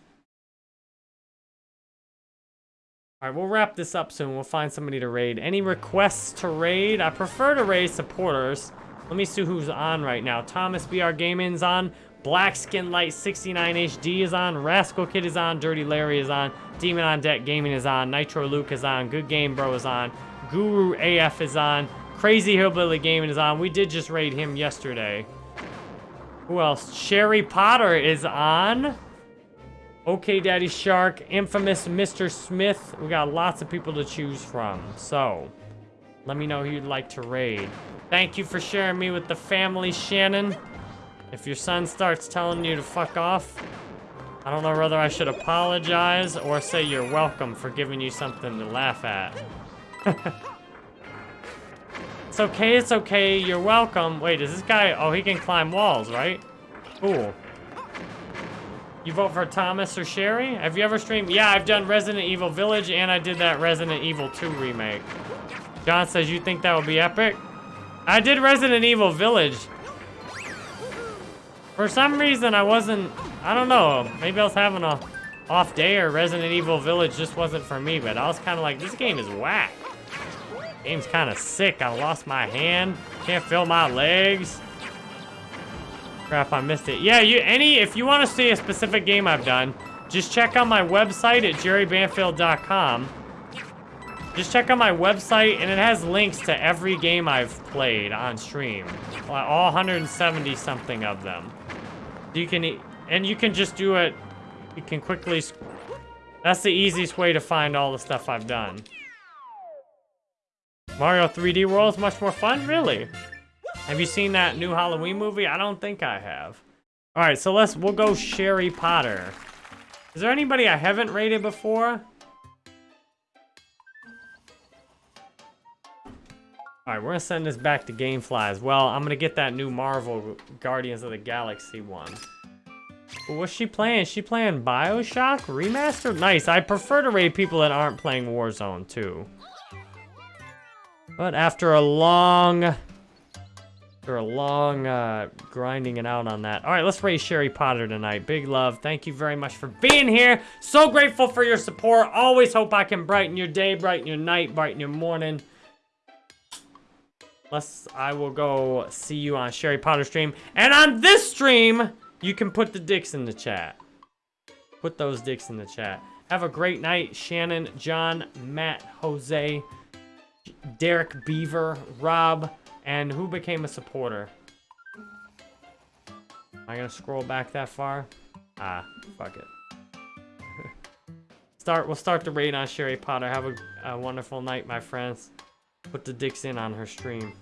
Alright, we'll wrap this up soon. We'll find somebody to raid. Any requests to raid? I prefer to raid supporters. Let me see who's on right now. Thomas BR Gaming's on. Black Skin Light 69 HD is on. Rascal Kid is on. Dirty Larry is on. Demon on Deck Gaming is on. Nitro Luke is on. Good Game Bro is on. Guru AF is on. Crazy Hillbilly Gaming is on. We did just raid him yesterday. Who else? Sherry Potter is on. Okay Daddy Shark. Infamous Mr. Smith. We got lots of people to choose from. So, Let me know who you'd like to raid. Thank you for sharing me with the family, Shannon. If your son starts telling you to fuck off, I don't know whether I should apologize or say you're welcome for giving you something to laugh at. it's okay, it's okay, you're welcome. Wait, is this guy, oh, he can climb walls, right? Cool. You vote for Thomas or Sherry? Have you ever streamed? Yeah, I've done Resident Evil Village and I did that Resident Evil 2 remake. John says you think that would be epic? I did Resident Evil Village. For some reason, I wasn't, I don't know, maybe I was having a off day or Resident Evil Village just wasn't for me, but I was kind of like, this game is whack. Game's kind of sick. I lost my hand. Can't feel my legs. Crap, I missed it. Yeah, you any if you want to see a specific game I've done, just check out my website at jerrybanfield.com. Just check out my website, and it has links to every game I've played on stream. All 170 something of them. You can, and you can just do it. You can quickly. That's the easiest way to find all the stuff I've done. Mario 3D World is much more fun, really. Have you seen that new Halloween movie? I don't think I have. All right, so let's, we'll go Sherry Potter. Is there anybody I haven't rated before? All right, we're gonna send this back to Gamefly as well. I'm gonna get that new Marvel Guardians of the Galaxy one. What's she playing? She playing Bioshock Remastered? Nice. I prefer to raid people that aren't playing Warzone too. But after a long, after a long uh, grinding it out on that. All right, let's raise Sherry Potter tonight. Big love. Thank you very much for being here. So grateful for your support. Always hope I can brighten your day, brighten your night, brighten your morning. Unless I will go see you on Sherry Potter stream. And on this stream, you can put the dicks in the chat. Put those dicks in the chat. Have a great night, Shannon, John, Matt, Jose, Derek Beaver, Rob, and who became a supporter? Am I gonna scroll back that far? Ah, fuck it. start. We'll start the raid on Sherry Potter. Have a, a wonderful night, my friends. Put the dicks in on her stream.